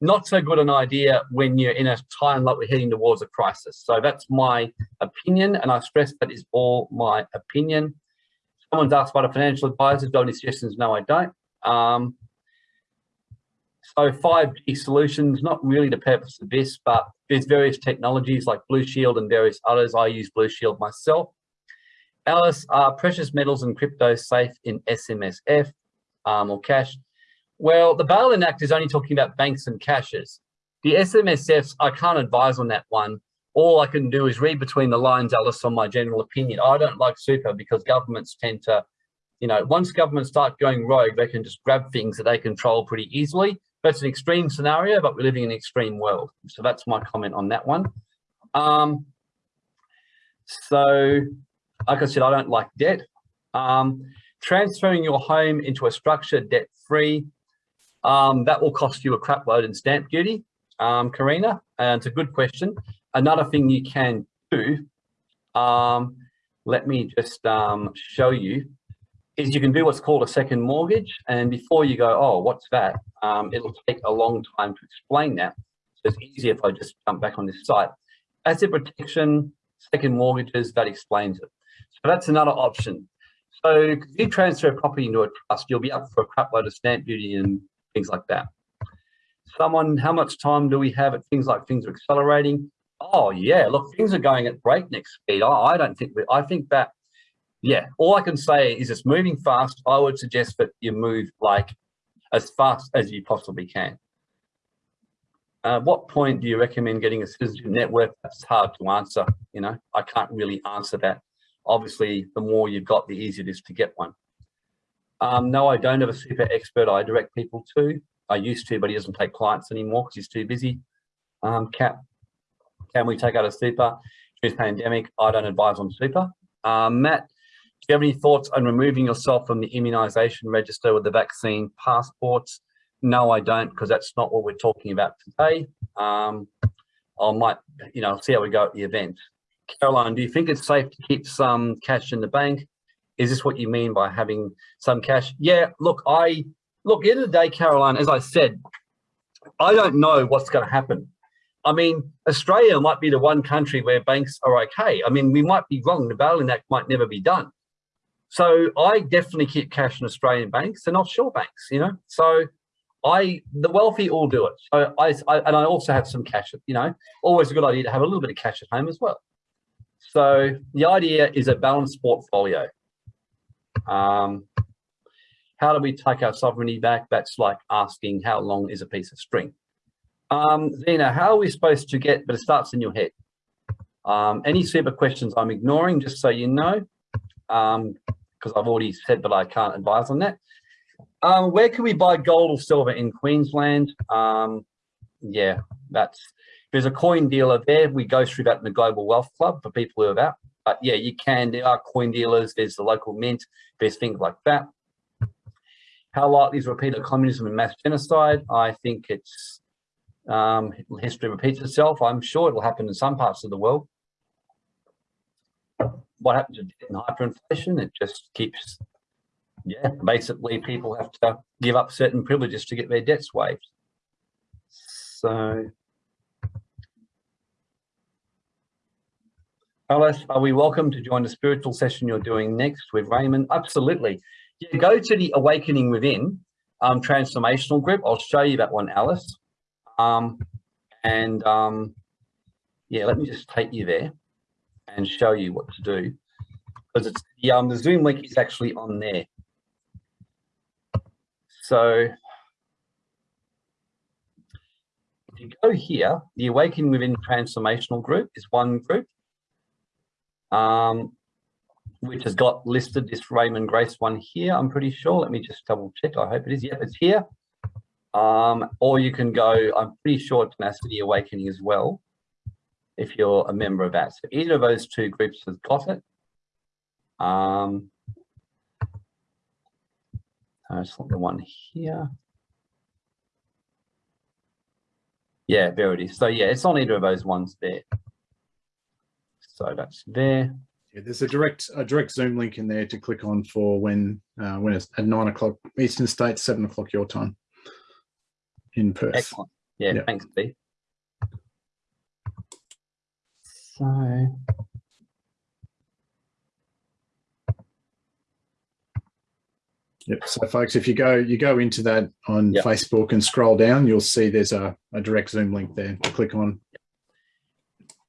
Not so good an idea when you're in a time like we're heading towards a crisis. So that's my opinion. And I stress that is all my opinion. Someone's asked about a financial advisor. Do any suggestions? No, I don't. Um, so 5G solutions, not really the purpose of this, but there's various technologies like Blushield and various others. I use Blushield myself. Alice, are precious metals and crypto safe in SMSF um, or cash? Well, the Bail-in Act is only talking about banks and cashes. The SMSFs, I can't advise on that one all I can do is read between the lines, Alice, on my general opinion. I don't like super because governments tend to, you know, once governments start going rogue, they can just grab things that they control pretty easily. That's an extreme scenario, but we're living in an extreme world. So that's my comment on that one. Um, so like I said, I don't like debt. Um, transferring your home into a structure debt-free, um, that will cost you a crap load in stamp duty, um, Karina, and it's a good question. Another thing you can do, um, let me just um, show you, is you can do what's called a second mortgage. And before you go, oh, what's that? Um, it'll take a long time to explain that. So it's easier if I just jump back on this site. Asset protection, second mortgages, that explains it. So that's another option. So if you transfer property into a trust, you'll be up for a crap load of stamp duty and things like that. Someone, how much time do we have at things like things are accelerating? Oh yeah, look, things are going at breakneck speed. I, I don't think, I think that, yeah, all I can say is it's moving fast. I would suggest that you move like as fast as you possibly can. Uh, what point do you recommend getting a citizenship network? That's hard to answer. You know, I can't really answer that. Obviously, the more you've got, the easier it is to get one. Um, no, I don't have a super expert I direct people to. I used to, but he doesn't take clients anymore because he's too busy. Um, Cap, can we take out a super? During pandemic, I don't advise on super. Um, Matt, do you have any thoughts on removing yourself from the immunisation register with the vaccine passports? No, I don't, because that's not what we're talking about today. Um, I might, you know, see how we go at the event. Caroline, do you think it's safe to keep some cash in the bank? Is this what you mean by having some cash? Yeah, look, I, look, end of the day, Caroline, as I said, I don't know what's going to happen. I mean, Australia might be the one country where banks are okay. I mean, we might be wrong. The Bail-in Act might never be done. So I definitely keep cash in Australian banks and offshore banks, you know. So I, the wealthy all do it. So I, I, and I also have some cash, you know, always a good idea to have a little bit of cash at home as well. So the idea is a balanced portfolio. Um, how do we take our sovereignty back? That's like asking how long is a piece of string? Um, Zena, how are we supposed to get, but it starts in your head. Um, any super questions I'm ignoring, just so you know, because um, I've already said that I can't advise on that. Um, where can we buy gold or silver in Queensland? Um, yeah, that's there's a coin dealer there. We go through that in the Global Wealth Club for people who are that. But yeah, you can. There are coin dealers. There's the local mint. There's things like that. How likely is repeat of communism and mass genocide? I think it's um, history repeats itself. I'm sure it will happen in some parts of the world. What happens in hyperinflation? It just keeps, yeah, basically people have to give up certain privileges to get their debts waived. So Alice, are we welcome to join the spiritual session you're doing next with Raymond? Absolutely. Yeah, go to the Awakening Within um, transformational group. I'll show you that one, Alice. Um, and um, yeah, let me just take you there and show you what to do because it's the, um, the Zoom link is actually on there. So if you go here, the Awakening Within Transformational Group is one group um, which has got listed this Raymond Grace one here, I'm pretty sure. Let me just double check. I hope it is. Yep, it's here. Um, or you can go, I'm pretty sure Tenacity Awakening as well, if you're a member of that. So either of those two groups has got it. Um, I just want the one here. Yeah, there it is. So yeah, it's on either of those ones there. So that's there. Yeah, there's a direct a direct Zoom link in there to click on for when uh, when it's at nine o'clock Eastern State, seven o'clock your time in Perth. Excellent. Yeah, thanks, Steve. So Yep. So folks, if you go you go into that on yep. Facebook and scroll down, you'll see there's a, a direct Zoom link there to click on. Yep,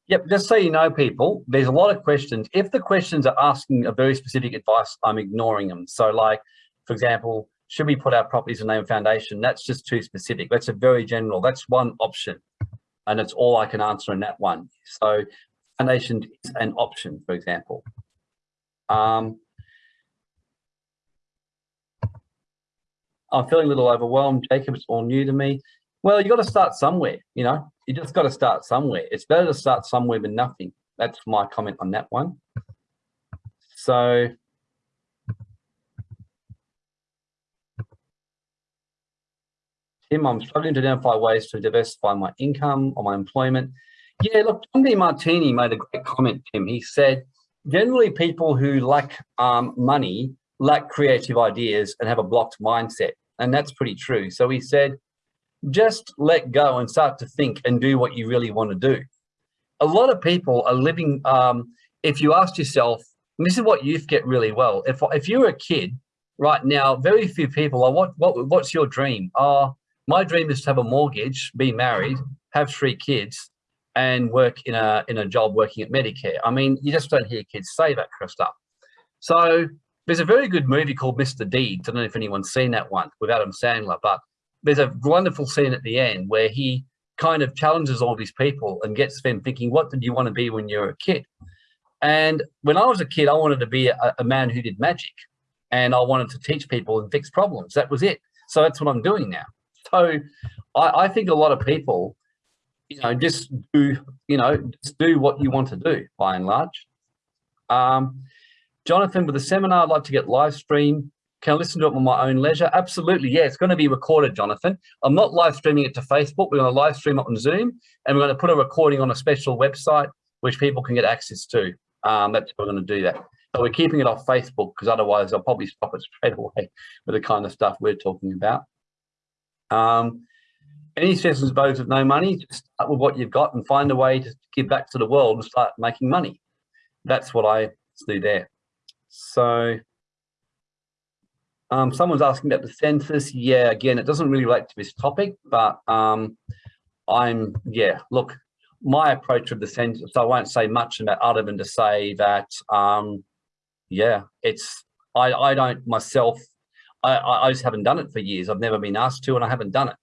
just so you know, people, there's a lot of questions. If the questions are asking a very specific advice, I'm ignoring them. So like, for example, should we put our properties in name foundation? That's just too specific. That's a very general, that's one option. And it's all I can answer in that one. So foundation is an option, for example. Um, I'm feeling a little overwhelmed. Jacob, it's all new to me. Well, you got to start somewhere, you know, you just got to start somewhere. It's better to start somewhere than nothing. That's my comment on that one. So Tim, I'm struggling to identify ways to diversify my income or my employment. Yeah, look, John Demartini made a great comment, Tim. He said, generally people who lack um, money lack creative ideas and have a blocked mindset. And that's pretty true. So he said, just let go and start to think and do what you really want to do. A lot of people are living, um, if you ask yourself, this is what youth get really well. If, if you're a kid right now, very few people are, what, what, what's your dream? Uh, my dream is to have a mortgage, be married, have three kids, and work in a in a job working at Medicare. I mean, you just don't hear kids say that kind of stuff. So there's a very good movie called Mr. Deeds. I don't know if anyone's seen that one with Adam Sandler, but there's a wonderful scene at the end where he kind of challenges all these people and gets them thinking, what did you want to be when you were a kid? And when I was a kid, I wanted to be a, a man who did magic and I wanted to teach people and fix problems. That was it. So that's what I'm doing now. So I, I think a lot of people, you know, just do, you know, just do what you want to do by and large. Um, Jonathan, with the seminar, I'd like to get live stream. Can I listen to it on my own leisure? Absolutely, yeah, it's going to be recorded, Jonathan. I'm not live streaming it to Facebook. We're going to live stream it on Zoom, and we're going to put a recording on a special website which people can get access to. Um, that's how we're going to do that. But we're keeping it off Facebook because otherwise I'll probably stop it straight away with the kind of stuff we're talking about. Um, any suggestions those with no money, just start with what you've got and find a way to give back to the world and start making money. That's what I do there. So um, someone's asking about the census. Yeah, again, it doesn't really relate to this topic, but um, I'm, yeah, look, my approach of the census, I won't say much about other than to say that, um, yeah, it's, I, I don't myself I, I just haven't done it for years. I've never been asked to, and I haven't done it.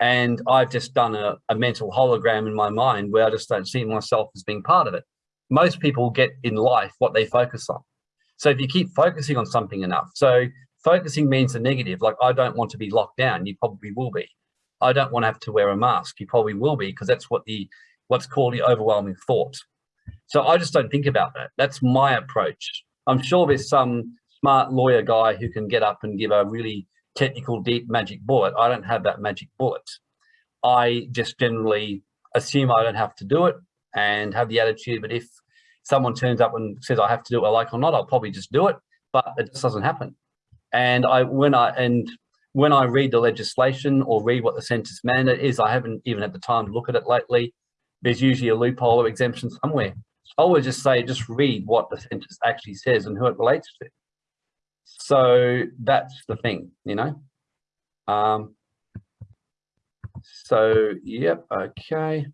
And I've just done a, a mental hologram in my mind where I just don't see myself as being part of it. Most people get in life what they focus on. So if you keep focusing on something enough, so focusing means the negative, like I don't want to be locked down, you probably will be. I don't want to have to wear a mask, you probably will be, because that's what the what's called the overwhelming thought. So I just don't think about that. That's my approach. I'm sure there's some smart lawyer guy who can get up and give a really technical, deep magic bullet. I don't have that magic bullet. I just generally assume I don't have to do it and have the attitude that if someone turns up and says I have to do it, I like or not, I'll probably just do it, but it just doesn't happen. And I when I and when I read the legislation or read what the census mandate is, I haven't even had the time to look at it lately. There's usually a loophole or exemption somewhere. I would just say, just read what the census actually says and who it relates to. So that's the thing, you know. Um, so, yep, okay.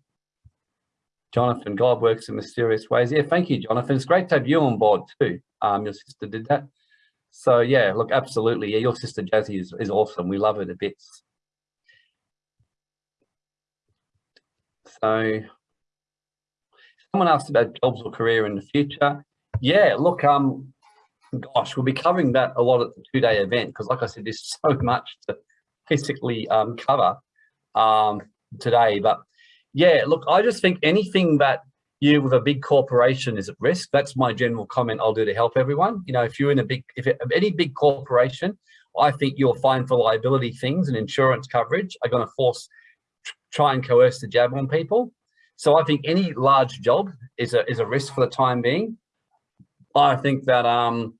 Jonathan, God works in mysterious ways. Yeah, thank you, Jonathan. It's great to have you on board too. Um, your sister did that. So yeah, look, absolutely. Yeah, your sister Jazzy is, is awesome. We love her to bits. So someone asked about jobs or career in the future. Yeah, look, um, gosh, we'll be covering that a lot at the two-day event because, like I said, there's so much to basically um, cover um, today. But yeah, look, I just think anything that you with a big corporation is at risk. That's my general comment I'll do to help everyone. You know, if you're in a big, if any big corporation, I think you'll find for liability things and insurance coverage are going to force try and coerce the jab on people. So I think any large job is a is a risk for the time being. I think that um,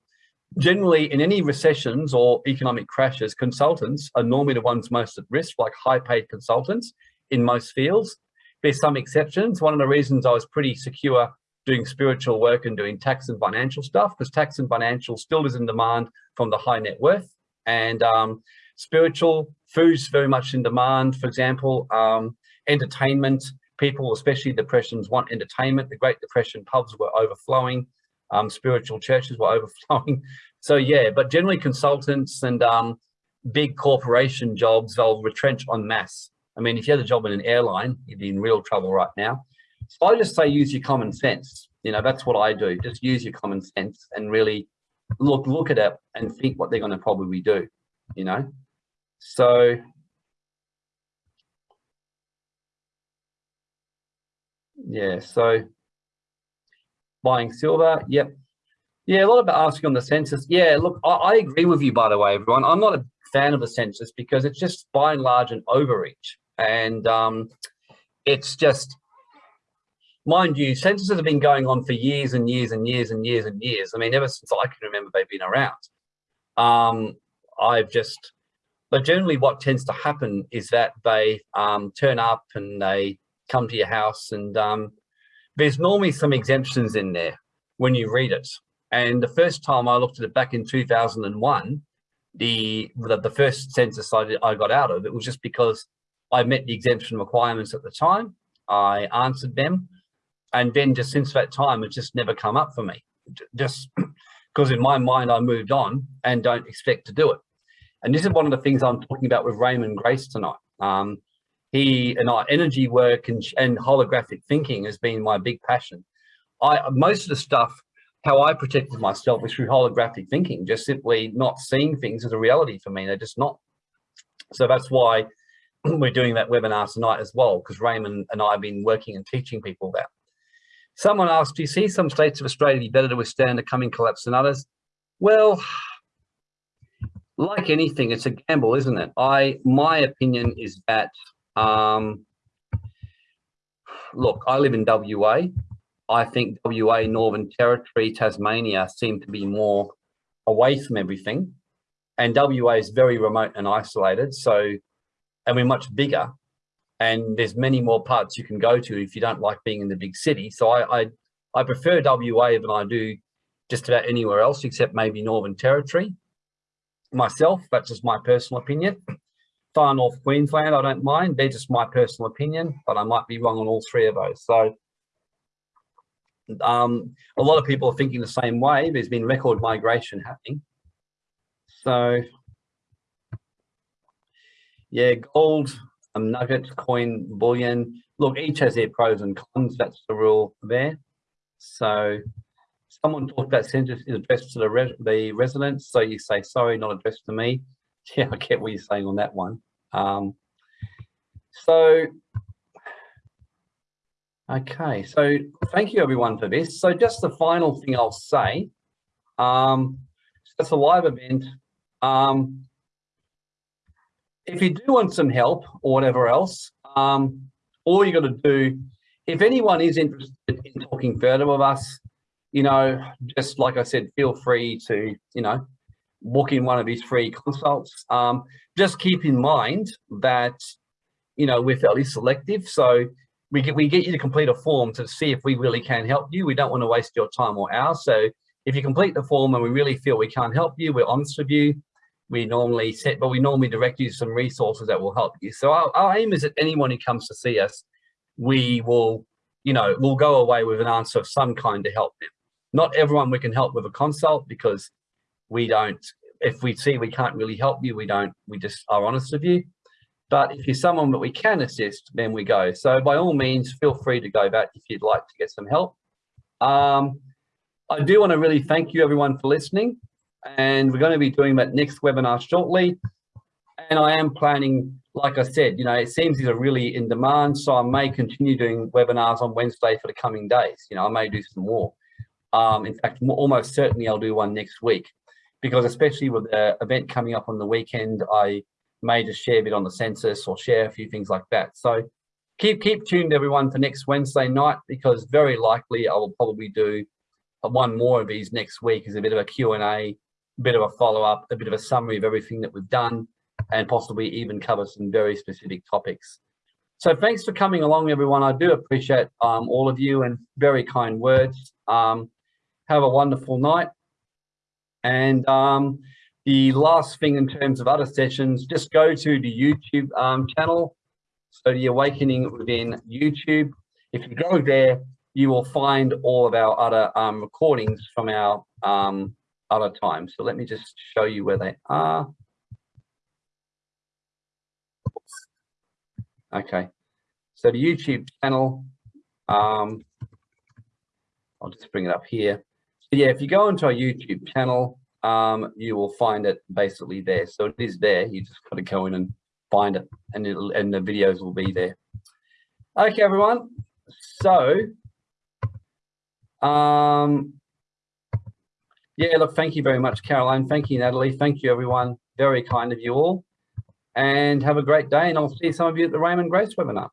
generally in any recessions or economic crashes, consultants are normally the ones most at risk, like high paid consultants in most fields. There's some exceptions. One of the reasons I was pretty secure doing spiritual work and doing tax and financial stuff, because tax and financial still is in demand from the high net worth. And um, spiritual food's very much in demand. For example, um, entertainment, people, especially depressions, want entertainment. The Great Depression pubs were overflowing um, spiritual churches were overflowing. So yeah, but generally consultants and um, big corporation jobs, they'll retrench on mass. I mean, if you had a job in an airline, you'd be in real trouble right now. So I just say use your common sense. You know, that's what I do. Just use your common sense and really look look at it and think what they're going to probably do. You know, so yeah, so buying silver. Yep. Yeah, a lot about asking on the census. Yeah, look, I, I, agree with you, by the way, everyone. I'm not a fan of the census because it's just by and large an overreach. And um, it's just, mind you, censuses have been going on for years and years and years and years and years. I mean, ever since I can remember they've been around. Um, I've just, but generally what tends to happen is that they um, turn up and they come to your house and um, there's normally some exemptions in there when you read it. And the first time I looked at it back in 2001, the the, the first census I, did, I got out of it was just because I met the exemption requirements at the time. I answered them. And then just since that time, it's just never come up for me. Just because in my mind, I moved on and don't expect to do it. And this is one of the things I'm talking about with Raymond Grace tonight. Um, he and I, energy work and, and holographic thinking has been my big passion. I Most of the stuff how I protected myself was through holographic thinking, just simply not seeing things as a reality for me. They're just not. So that's why we're doing that webinar tonight as well, because Raymond and I have been working and teaching people that. Someone asked, do you see some states of Australia be better to withstand a coming collapse than others? Well, like anything, it's a gamble, isn't it? I, my opinion is that, um, look, I live in WA. I think WA, Northern Territory, Tasmania seem to be more away from everything. And WA is very remote and isolated. So, and we're much bigger and there's many more parts you can go to if you don't like being in the big city. So I, I, I prefer WA than I do just about anywhere else except maybe Northern Territory. Myself, that's just my personal opinion. Far North Queensland, I don't mind. They're just my personal opinion, but I might be wrong on all three of those. So um, a lot of people are thinking the same way. There's been record migration happening. So yeah, gold, um, nugget, coin, bullion. Look, each has their pros and cons. That's the rule there. So someone talked about census is addressed to the, res the residents. So you say, sorry, not addressed to me. Yeah, I get what you're saying on that one. Um, so Okay, so thank you everyone for this. So just the final thing I'll say, um, it's a live event. Um, if you do want some help or whatever else, um, all you got to do, if anyone is interested in talking further with us, you know, just like I said, feel free to, you know, book in one of these free consults. Um, just keep in mind that, you know, we're fairly selective. So we get, we get you to complete a form to see if we really can help you. We don't want to waste your time or ours. So if you complete the form and we really feel we can't help you, we're honest with you. We normally set, but we normally direct you to some resources that will help you. So our, our aim is that anyone who comes to see us, we will, you know, will go away with an answer of some kind to help them. Not everyone we can help with a consult because we don't, if we see we can't really help you, we don't, we just are honest with you. But if you're someone that we can assist, then we go. So by all means, feel free to go back if you'd like to get some help. Um, I do want to really thank you everyone for listening. And we're going to be doing that next webinar shortly. And I am planning, like I said, you know, it seems these are really in demand. So I may continue doing webinars on Wednesday for the coming days. You know, I may do some more. Um, in fact, almost certainly I'll do one next week because especially with the event coming up on the weekend, I may just share a bit on the census or share a few things like that. So keep keep tuned everyone for next Wednesday night because very likely I will probably do one more of these next week as a bit of a Q&A, a bit of a follow-up, a bit of a summary of everything that we've done and possibly even cover some very specific topics. So thanks for coming along, everyone. I do appreciate um, all of you and very kind words. Um, have a wonderful night. And um, the last thing in terms of other sessions, just go to the YouTube um, channel. So the Awakening within YouTube. If you go there, you will find all of our other um, recordings from our um, other times. So let me just show you where they are. Okay, so the YouTube channel, um, I'll just bring it up here. So yeah, if you go into our YouTube channel, um, you will find it basically there. So it is there. You just got to go in and find it, and it'll and the videos will be there. Okay, everyone. So, um, Yeah, look, thank you very much, Caroline. Thank you, Natalie. Thank you, everyone. Very kind of you all. And have a great day. And I'll see some of you at the Raymond Grace webinar.